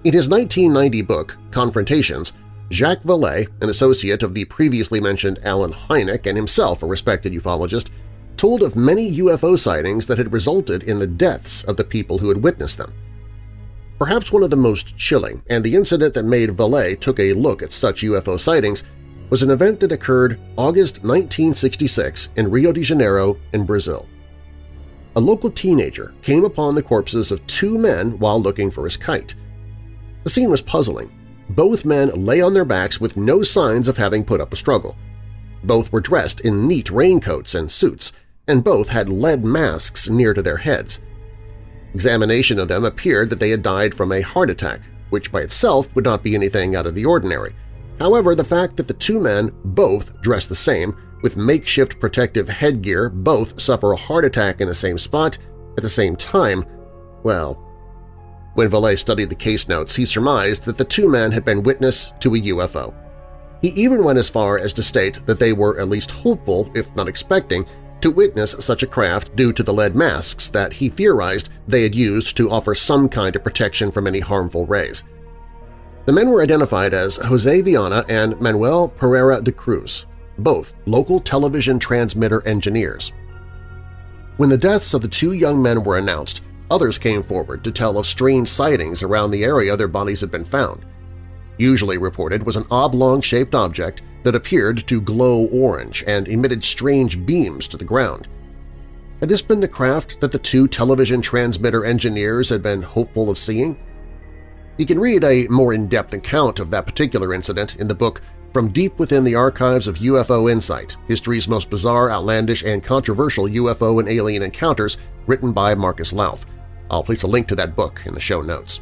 In his 1990 book, Confrontations, Jacques Vallée, an associate of the previously mentioned Allen Hynek and himself a respected ufologist, told of many UFO sightings that had resulted in the deaths of the people who had witnessed them. Perhaps one of the most chilling, and the incident that made Vallée took a look at such UFO sightings, was an event that occurred August 1966 in Rio de Janeiro in Brazil. A local teenager came upon the corpses of two men while looking for his kite. The scene was puzzling. Both men lay on their backs with no signs of having put up a struggle. Both were dressed in neat raincoats and suits, and both had lead masks near to their heads. Examination of them appeared that they had died from a heart attack, which by itself would not be anything out of the ordinary. However, the fact that the two men both dress the same, with makeshift protective headgear, both suffer a heart attack in the same spot at the same time, well… When Vallée studied the case notes, he surmised that the two men had been witness to a UFO. He even went as far as to state that they were at least hopeful, if not expecting, to witness such a craft due to the lead masks that he theorized they had used to offer some kind of protection from any harmful rays. The men were identified as Jose Viana and Manuel Pereira de Cruz, both local television transmitter engineers. When the deaths of the two young men were announced, others came forward to tell of strange sightings around the area their bodies had been found. Usually reported was an oblong-shaped object that appeared to glow orange and emitted strange beams to the ground. Had this been the craft that the two television transmitter engineers had been hopeful of seeing? You can read a more in-depth account of that particular incident in the book From Deep Within the Archives of UFO Insight, History's Most Bizarre, Outlandish, and Controversial UFO and Alien Encounters written by Marcus Lowth. I'll place a link to that book in the show notes.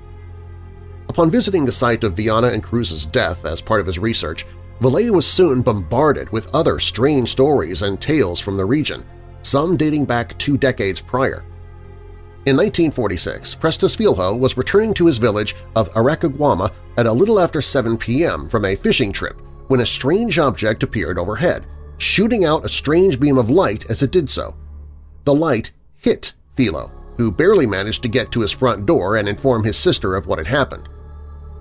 Upon visiting the site of Viana and Cruz's death as part of his research, Vallée was soon bombarded with other strange stories and tales from the region, some dating back two decades prior. In 1946, Prestes Filho was returning to his village of Aracaguama at a little after 7 p.m. from a fishing trip when a strange object appeared overhead, shooting out a strange beam of light as it did so. The light hit Filho, who barely managed to get to his front door and inform his sister of what had happened.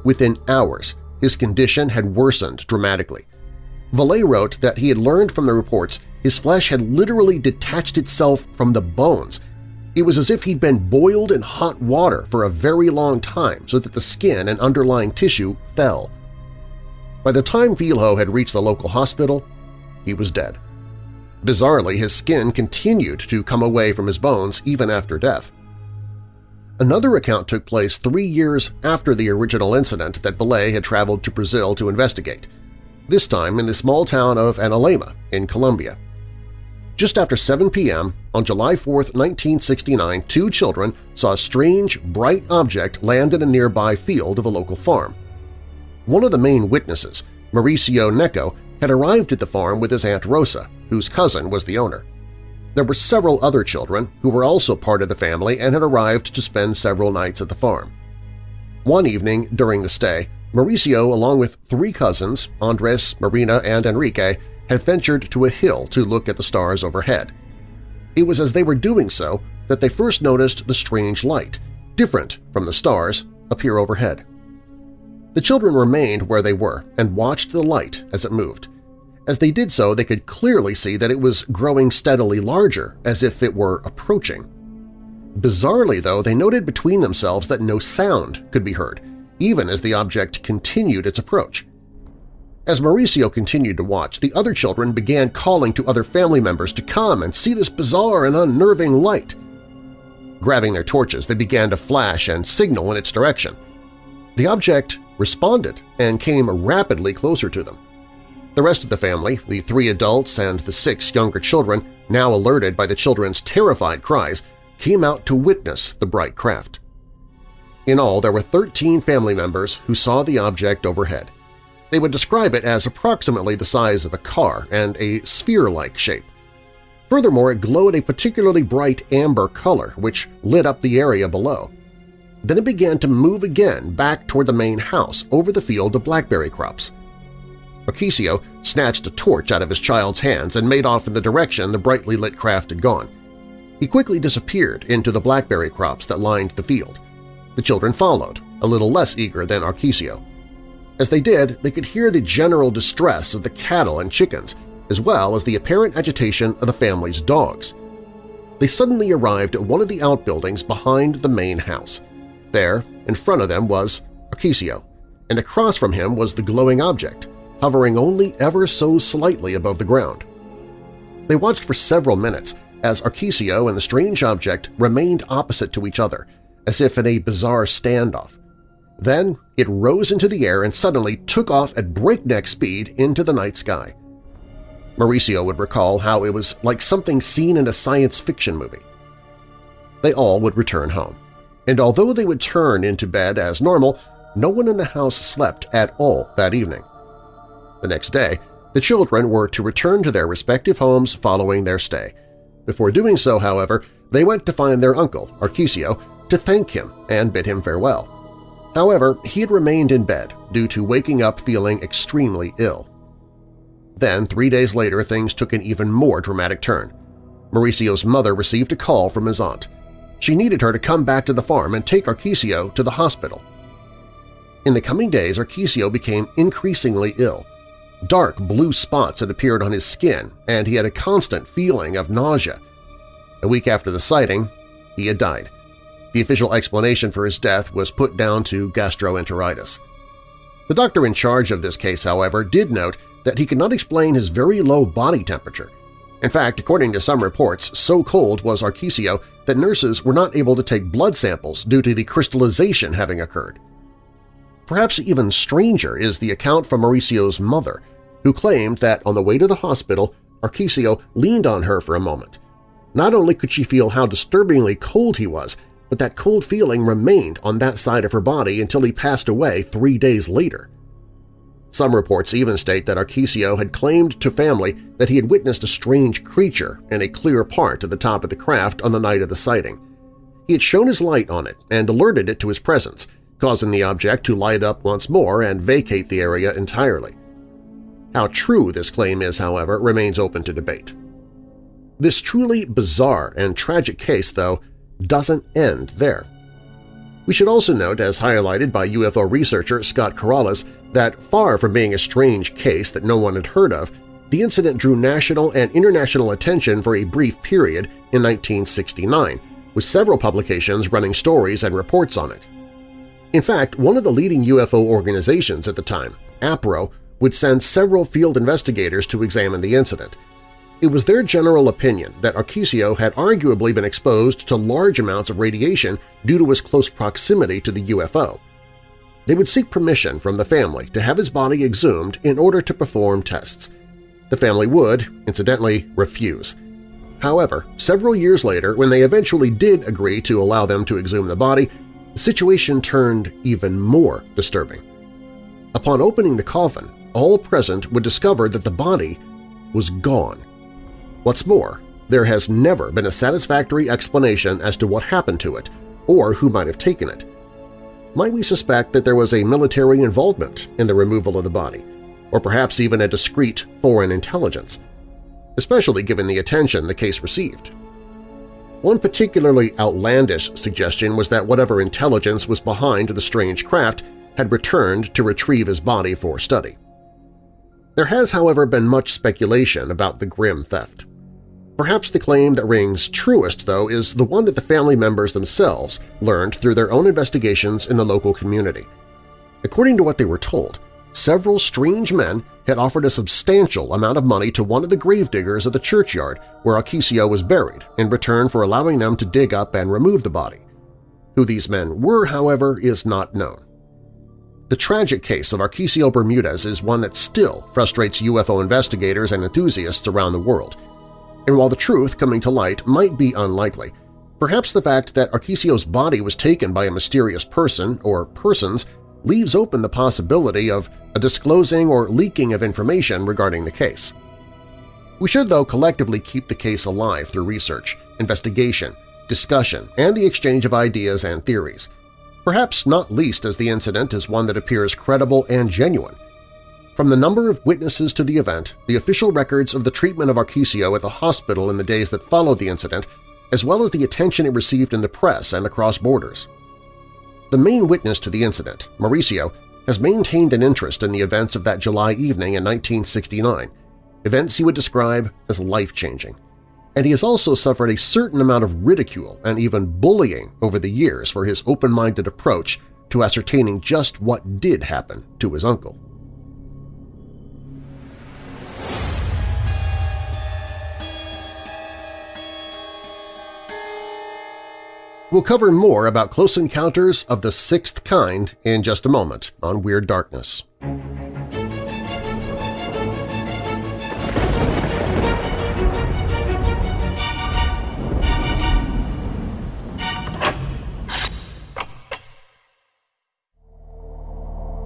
Within hours, his condition had worsened dramatically. Vallée wrote that he had learned from the reports his flesh had literally detached itself from the bones. It was as if he'd been boiled in hot water for a very long time so that the skin and underlying tissue fell. By the time Filho had reached the local hospital, he was dead. Bizarrely, his skin continued to come away from his bones even after death. Another account took place three years after the original incident that Vallée had traveled to Brazil to investigate, this time in the small town of Anolaima in Colombia. Just after 7 p.m. on July 4, 1969, two children saw a strange, bright object land in a nearby field of a local farm. One of the main witnesses, Mauricio Neco, had arrived at the farm with his Aunt Rosa, whose cousin was the owner. There were several other children who were also part of the family and had arrived to spend several nights at the farm. One evening during the stay, Mauricio, along with three cousins, Andres, Marina, and Enrique, had ventured to a hill to look at the stars overhead. It was as they were doing so that they first noticed the strange light, different from the stars, appear overhead. The children remained where they were and watched the light as it moved. As they did so, they could clearly see that it was growing steadily larger, as if it were approaching. Bizarrely, though, they noted between themselves that no sound could be heard, even as the object continued its approach. As Mauricio continued to watch, the other children began calling to other family members to come and see this bizarre and unnerving light. Grabbing their torches, they began to flash and signal in its direction. The object responded and came rapidly closer to them. The rest of the family, the three adults and the six younger children, now alerted by the children's terrified cries, came out to witness the bright craft. In all, there were 13 family members who saw the object overhead. They would describe it as approximately the size of a car and a sphere-like shape. Furthermore, it glowed a particularly bright amber color which lit up the area below. Then it began to move again back toward the main house over the field of blackberry crops. Mauricio snatched a torch out of his child's hands and made off in the direction the brightly lit craft had gone. He quickly disappeared into the blackberry crops that lined the field. The children followed, a little less eager than Mauricio. As they did, they could hear the general distress of the cattle and chickens, as well as the apparent agitation of the family's dogs. They suddenly arrived at one of the outbuildings behind the main house. There, In front of them was Arquisio, and across from him was the glowing object, hovering only ever so slightly above the ground. They watched for several minutes as Arquisio and the strange object remained opposite to each other, as if in a bizarre standoff. Then it rose into the air and suddenly took off at breakneck speed into the night sky. Mauricio would recall how it was like something seen in a science fiction movie. They all would return home, and although they would turn into bed as normal, no one in the house slept at all that evening. The next day, the children were to return to their respective homes following their stay. Before doing so, however, they went to find their uncle, Arquisio, to thank him and bid him farewell. However, he had remained in bed due to waking up feeling extremely ill. Then, three days later, things took an even more dramatic turn. Mauricio's mother received a call from his aunt. She needed her to come back to the farm and take Arquisio to the hospital. In the coming days, Arquisio became increasingly ill. Dark blue spots had appeared on his skin, and he had a constant feeling of nausea. A week after the sighting, he had died. The official explanation for his death was put down to gastroenteritis. The doctor in charge of this case, however, did note that he could not explain his very low body temperature. In fact, according to some reports, so cold was Arquisio that nurses were not able to take blood samples due to the crystallization having occurred. Perhaps even stranger is the account from Mauricio's mother, who claimed that on the way to the hospital, Arquisio leaned on her for a moment. Not only could she feel how disturbingly cold he was, but that cold feeling remained on that side of her body until he passed away three days later. Some reports even state that Arquisio had claimed to family that he had witnessed a strange creature in a clear part at the top of the craft on the night of the sighting. He had shown his light on it and alerted it to his presence, causing the object to light up once more and vacate the area entirely. How true this claim is, however, remains open to debate. This truly bizarre and tragic case, though, doesn't end there. We should also note, as highlighted by UFO researcher Scott Corrales, that far from being a strange case that no one had heard of, the incident drew national and international attention for a brief period in 1969, with several publications running stories and reports on it. In fact, one of the leading UFO organizations at the time, APRO, would send several field investigators to examine the incident – it was their general opinion that Arquisio had arguably been exposed to large amounts of radiation due to his close proximity to the UFO. They would seek permission from the family to have his body exhumed in order to perform tests. The family would, incidentally, refuse. However, several years later, when they eventually did agree to allow them to exhume the body, the situation turned even more disturbing. Upon opening the coffin, all present would discover that the body was gone. What's more, there has never been a satisfactory explanation as to what happened to it or who might have taken it. Might we suspect that there was a military involvement in the removal of the body, or perhaps even a discreet foreign intelligence, especially given the attention the case received? One particularly outlandish suggestion was that whatever intelligence was behind the strange craft had returned to retrieve his body for study. There has, however, been much speculation about the grim theft. Perhaps the claim that rings truest, though, is the one that the family members themselves learned through their own investigations in the local community. According to what they were told, several strange men had offered a substantial amount of money to one of the gravediggers of the churchyard where Arquisio was buried in return for allowing them to dig up and remove the body. Who these men were, however, is not known. The tragic case of Arquisio Bermudez is one that still frustrates UFO investigators and enthusiasts around the world – and while the truth coming to light might be unlikely, perhaps the fact that Arquisio's body was taken by a mysterious person or persons leaves open the possibility of a disclosing or leaking of information regarding the case. We should, though, collectively keep the case alive through research, investigation, discussion, and the exchange of ideas and theories, perhaps not least as the incident is one that appears credible and genuine, from the number of witnesses to the event, the official records of the treatment of Arquisio at the hospital in the days that followed the incident, as well as the attention it received in the press and across borders. The main witness to the incident, Mauricio, has maintained an interest in the events of that July evening in 1969, events he would describe as life-changing. And he has also suffered a certain amount of ridicule and even bullying over the years for his open-minded approach to ascertaining just what did happen to his uncle. We'll cover more about close encounters of the sixth kind in just a moment on Weird Darkness.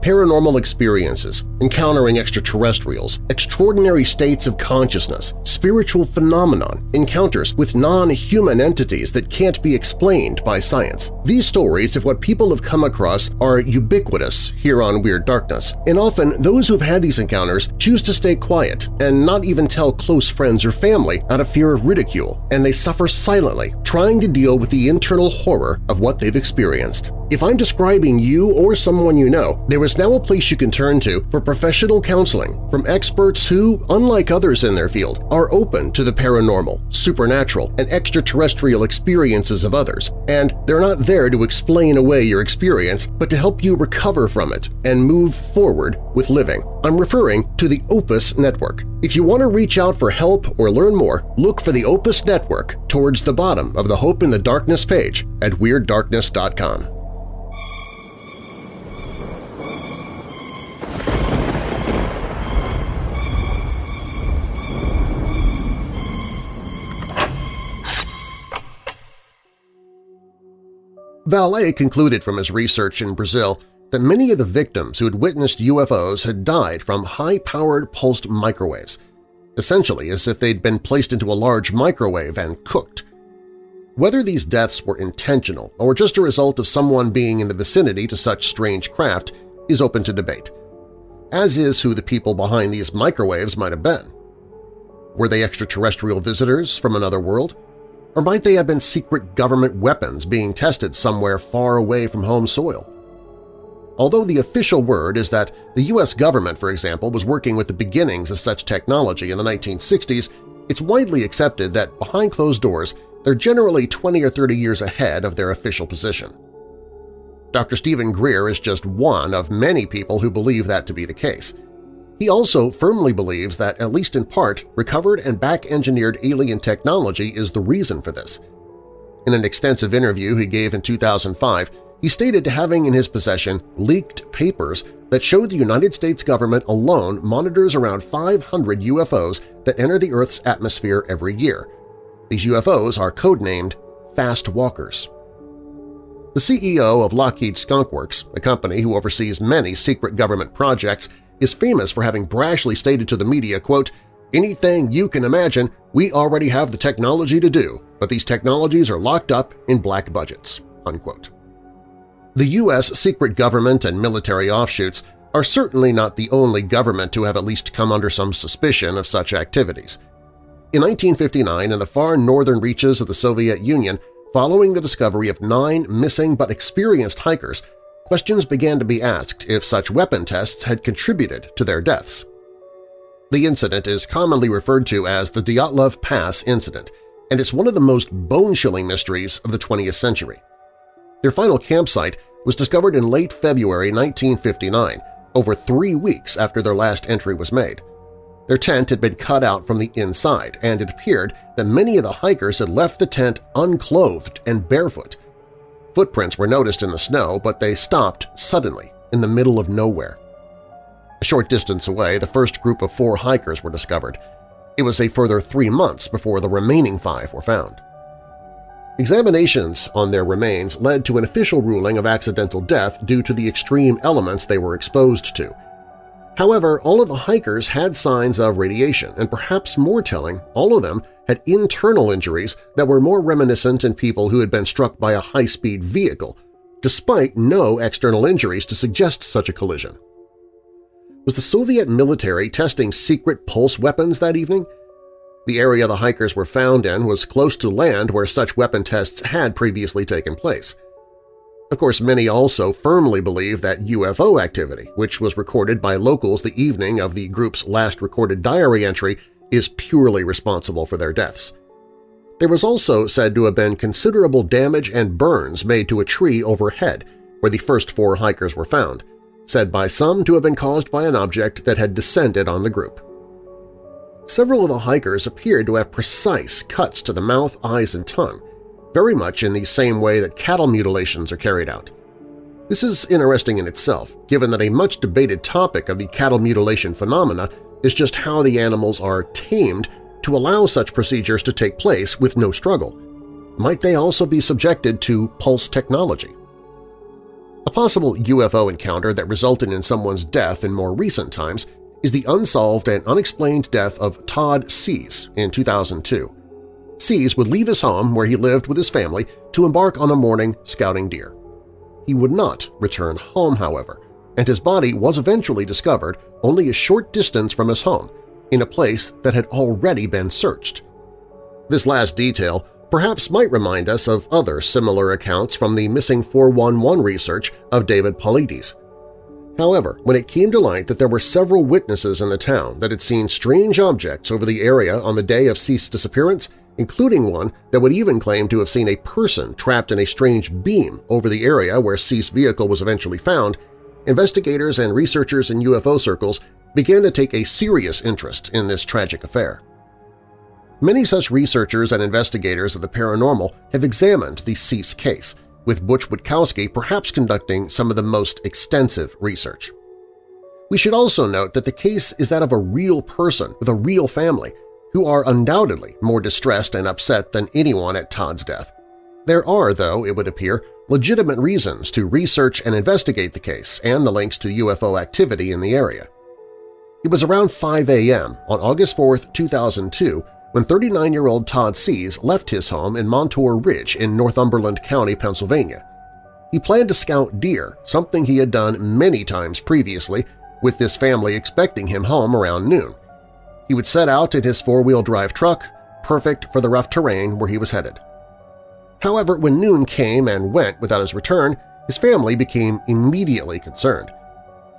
Paranormal experiences, encountering extraterrestrials, extraordinary states of consciousness, spiritual phenomenon, encounters with non-human entities that can't be explained by science. These stories of what people have come across are ubiquitous here on Weird Darkness, and often those who've had these encounters choose to stay quiet and not even tell close friends or family out of fear of ridicule, and they suffer silently, trying to deal with the internal horror of what they've experienced. If I'm describing you or someone you know, there is now a place you can turn to for professional counseling from experts who, unlike others in their field, are open to the paranormal, supernatural, and extraterrestrial experiences of others, and they're not there to explain away your experience but to help you recover from it and move forward with living. I'm referring to the Opus Network. If you want to reach out for help or learn more, look for the Opus Network towards the bottom of the Hope in the Darkness page at WeirdDarkness.com. Vallée concluded from his research in Brazil that many of the victims who had witnessed UFOs had died from high-powered pulsed microwaves, essentially as if they'd been placed into a large microwave and cooked. Whether these deaths were intentional or just a result of someone being in the vicinity to such strange craft is open to debate, as is who the people behind these microwaves might have been. Were they extraterrestrial visitors from another world? Or might they have been secret government weapons being tested somewhere far away from home soil? Although the official word is that the U.S. government, for example, was working with the beginnings of such technology in the 1960s, it's widely accepted that behind closed doors they're generally 20 or 30 years ahead of their official position. Dr. Steven Greer is just one of many people who believe that to be the case. He also firmly believes that, at least in part, recovered and back-engineered alien technology is the reason for this. In an extensive interview he gave in 2005, he stated to having in his possession leaked papers that showed the United States government alone monitors around 500 UFOs that enter the Earth's atmosphere every year. These UFOs are codenamed Fast Walkers. The CEO of Lockheed Skunk Works, a company who oversees many secret government projects, is famous for having brashly stated to the media, quote, anything you can imagine, we already have the technology to do, but these technologies are locked up in black budgets." Unquote. The U.S. secret government and military offshoots are certainly not the only government to have at least come under some suspicion of such activities. In 1959, in the far northern reaches of the Soviet Union, following the discovery of nine missing but experienced hikers, questions began to be asked if such weapon tests had contributed to their deaths. The incident is commonly referred to as the Dyatlov Pass incident, and it's one of the most bone-chilling mysteries of the 20th century. Their final campsite was discovered in late February 1959, over three weeks after their last entry was made. Their tent had been cut out from the inside, and it appeared that many of the hikers had left the tent unclothed and barefoot, Footprints were noticed in the snow, but they stopped suddenly in the middle of nowhere. A short distance away, the first group of four hikers were discovered. It was a further three months before the remaining five were found. Examinations on their remains led to an official ruling of accidental death due to the extreme elements they were exposed to. However, all of the hikers had signs of radiation, and perhaps more telling, all of them had internal injuries that were more reminiscent in people who had been struck by a high-speed vehicle, despite no external injuries to suggest such a collision. Was the Soviet military testing secret pulse weapons that evening? The area the hikers were found in was close to land where such weapon tests had previously taken place. Of course, many also firmly believe that UFO activity, which was recorded by locals the evening of the group's last recorded diary entry, is purely responsible for their deaths. There was also said to have been considerable damage and burns made to a tree overhead, where the first four hikers were found, said by some to have been caused by an object that had descended on the group. Several of the hikers appeared to have precise cuts to the mouth, eyes, and tongue, very much in the same way that cattle mutilations are carried out. This is interesting in itself, given that a much-debated topic of the cattle mutilation phenomena is just how the animals are tamed to allow such procedures to take place with no struggle. Might they also be subjected to pulse technology? A possible UFO encounter that resulted in someone's death in more recent times is the unsolved and unexplained death of Todd Sees in 2002. Sees would leave his home where he lived with his family to embark on a morning scouting deer. He would not return home, however, and his body was eventually discovered only a short distance from his home, in a place that had already been searched. This last detail perhaps might remind us of other similar accounts from the Missing 411 research of David Paulides. However, when it came to light that there were several witnesses in the town that had seen strange objects over the area on the day of Sees's disappearance, including one that would even claim to have seen a person trapped in a strange beam over the area where Sees's vehicle was eventually found, investigators and researchers in UFO circles began to take a serious interest in this tragic affair. Many such researchers and investigators of the paranormal have examined the Sees case, with Butch Witkowski perhaps conducting some of the most extensive research. We should also note that the case is that of a real person with a real family who are undoubtedly more distressed and upset than anyone at Todd's death. There are, though, it would appear, legitimate reasons to research and investigate the case and the links to UFO activity in the area. It was around 5 a.m. on August 4, 2002 when 39-year-old Todd Sees left his home in Montour Ridge in Northumberland County, Pennsylvania. He planned to scout deer, something he had done many times previously, with this family expecting him home around noon. He would set out in his four-wheel drive truck, perfect for the rough terrain where he was headed. However, when noon came and went without his return, his family became immediately concerned.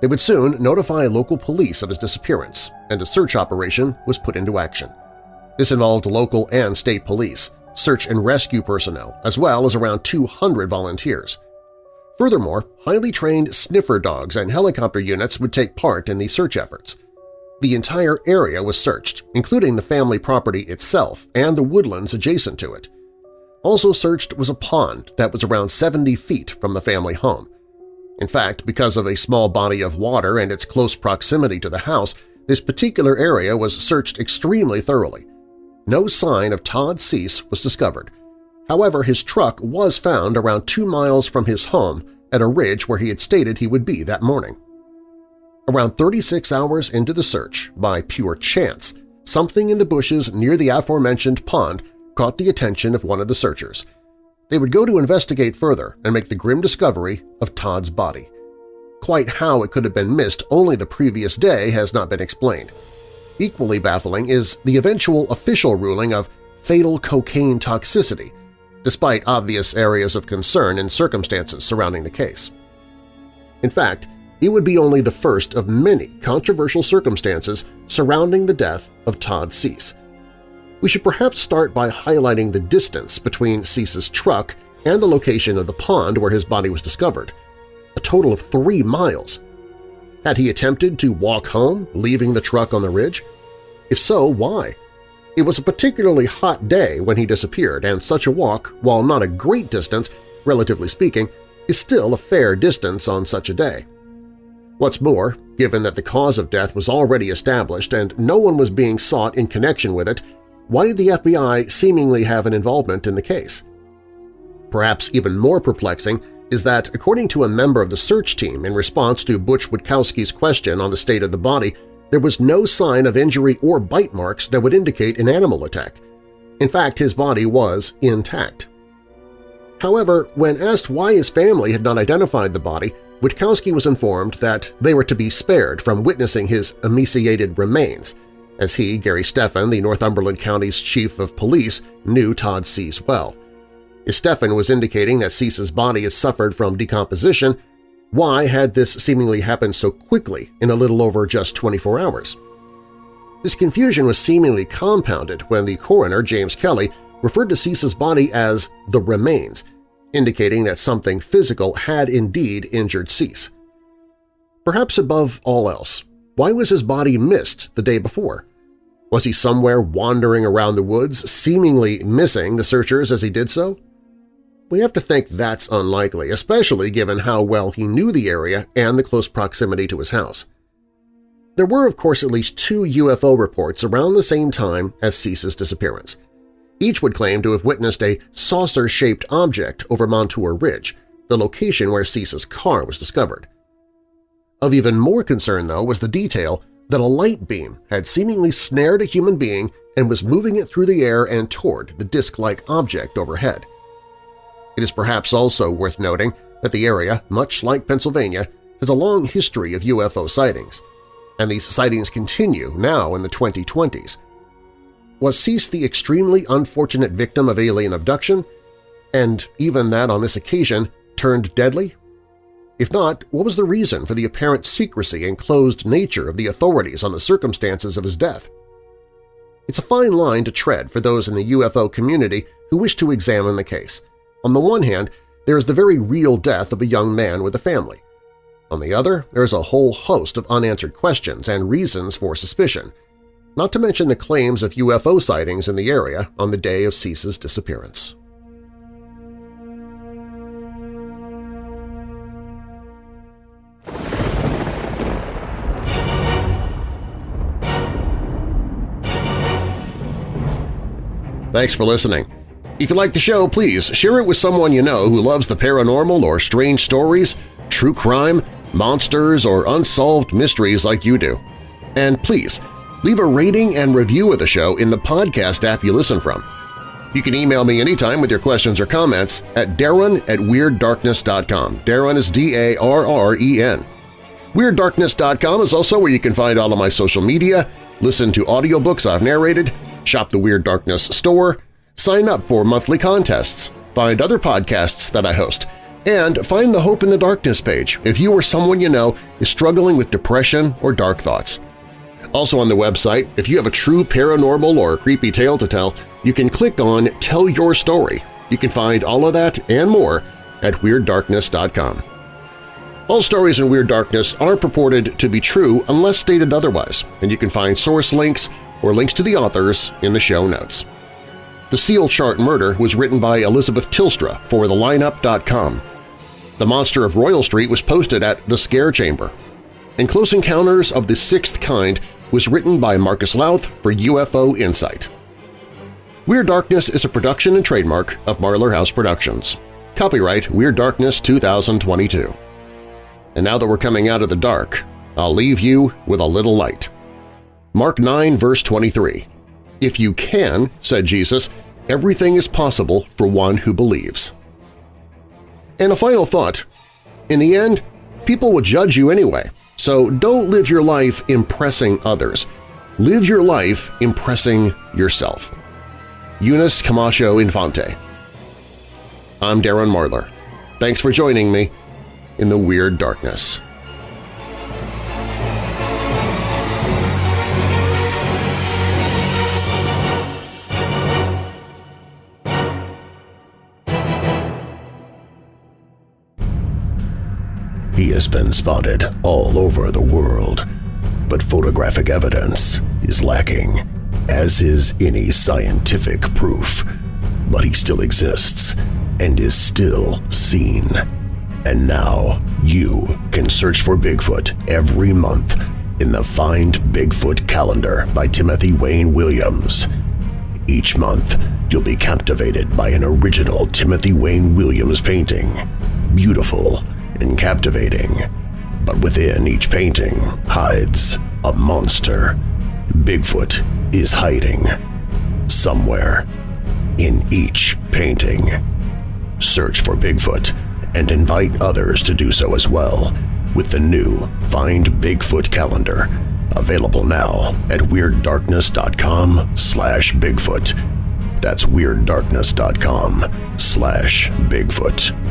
They would soon notify local police of his disappearance, and a search operation was put into action. This involved local and state police, search and rescue personnel, as well as around 200 volunteers. Furthermore, highly trained sniffer dogs and helicopter units would take part in the search efforts. The entire area was searched, including the family property itself and the woodlands adjacent to it. Also searched was a pond that was around 70 feet from the family home. In fact, because of a small body of water and its close proximity to the house, this particular area was searched extremely thoroughly. No sign of Todd Sees was discovered. However, his truck was found around two miles from his home at a ridge where he had stated he would be that morning. Around 36 hours into the search, by pure chance, something in the bushes near the aforementioned pond caught the attention of one of the searchers. They would go to investigate further and make the grim discovery of Todd's body. Quite how it could have been missed only the previous day has not been explained. Equally baffling is the eventual official ruling of fatal cocaine toxicity, despite obvious areas of concern and circumstances surrounding the case. In fact, it would be only the first of many controversial circumstances surrounding the death of Todd Sees. We should perhaps start by highlighting the distance between Sees's truck and the location of the pond where his body was discovered, a total of three miles. Had he attempted to walk home, leaving the truck on the ridge? If so, why? It was a particularly hot day when he disappeared, and such a walk, while not a great distance, relatively speaking, is still a fair distance on such a day. What's more, given that the cause of death was already established and no one was being sought in connection with it, why did the FBI seemingly have an involvement in the case? Perhaps even more perplexing is that, according to a member of the search team in response to Butch Witkowski's question on the state of the body, there was no sign of injury or bite marks that would indicate an animal attack. In fact, his body was intact. However, when asked why his family had not identified the body, Witkowski was informed that they were to be spared from witnessing his emaciated remains, as he, Gary Stephan, the Northumberland County's chief of police, knew Todd Sees well. If Stephan was indicating that Sees's body had suffered from decomposition, why had this seemingly happened so quickly in a little over just 24 hours? This confusion was seemingly compounded when the coroner, James Kelly, referred to Sees's body as the remains – indicating that something physical had indeed injured Sees. Perhaps above all else, why was his body missed the day before? Was he somewhere wandering around the woods, seemingly missing the searchers as he did so? We have to think that's unlikely, especially given how well he knew the area and the close proximity to his house. There were, of course, at least two UFO reports around the same time as Sees's disappearance. Each would claim to have witnessed a saucer-shaped object over Montour Ridge, the location where Sees's car was discovered. Of even more concern, though, was the detail that a light beam had seemingly snared a human being and was moving it through the air and toward the disc-like object overhead. It is perhaps also worth noting that the area, much like Pennsylvania, has a long history of UFO sightings, and these sightings continue now in the 2020s. Was Sees the extremely unfortunate victim of alien abduction, and even that on this occasion turned deadly? If not, what was the reason for the apparent secrecy and closed nature of the authorities on the circumstances of his death? It's a fine line to tread for those in the UFO community who wish to examine the case – on the one hand, there is the very real death of a young man with a family. On the other, there is a whole host of unanswered questions and reasons for suspicion, not to mention the claims of UFO sightings in the area on the day of Sees's disappearance. Thanks for listening. If you like the show, please share it with someone you know who loves the paranormal or strange stories, true crime, monsters, or unsolved mysteries like you do. And please, leave a rating and review of the show in the podcast app you listen from. You can email me anytime with your questions or comments at darren at WeirdDarkness.com. Darren is D-A-R-R-E-N. WeirdDarkness.com is also where you can find all of my social media, listen to audiobooks I've narrated, shop the Weird Darkness store, sign up for monthly contests, find other podcasts that I host, and find the Hope in the Darkness page if you or someone you know is struggling with depression or dark thoughts. Also on the website, if you have a true paranormal or creepy tale to tell, you can click on Tell Your Story. You can find all of that and more at WeirdDarkness.com. All stories in Weird Darkness are purported to be true unless stated otherwise, and you can find source links or links to the authors in the show notes. The Seal Chart Murder was written by Elizabeth Tilstra for TheLineup.com. The Monster of Royal Street was posted at The Scare Chamber. And Close Encounters of the Sixth Kind was written by Marcus Louth for UFO Insight. Weird Darkness is a production and trademark of Marlar House Productions. Copyright Weird Darkness 2022. And now that we're coming out of the dark, I'll leave you with a little light. Mark 9 verse 23 if you can, said Jesus, everything is possible for one who believes. And a final thought. In the end, people will judge you anyway, so don't live your life impressing others. Live your life impressing yourself. Eunice Camacho Infante I'm Darren Marlar. Thanks for joining me in the Weird Darkness. He has been spotted all over the world, but photographic evidence is lacking, as is any scientific proof. But he still exists and is still seen. And now you can search for Bigfoot every month in the Find Bigfoot calendar by Timothy Wayne Williams. Each month, you'll be captivated by an original Timothy Wayne Williams painting. Beautiful, and captivating, but within each painting hides a monster. Bigfoot is hiding somewhere in each painting. Search for Bigfoot and invite others to do so as well with the new Find Bigfoot calendar available now at WeirdDarkness.com slash Bigfoot. That's WeirdDarkness.com slash Bigfoot.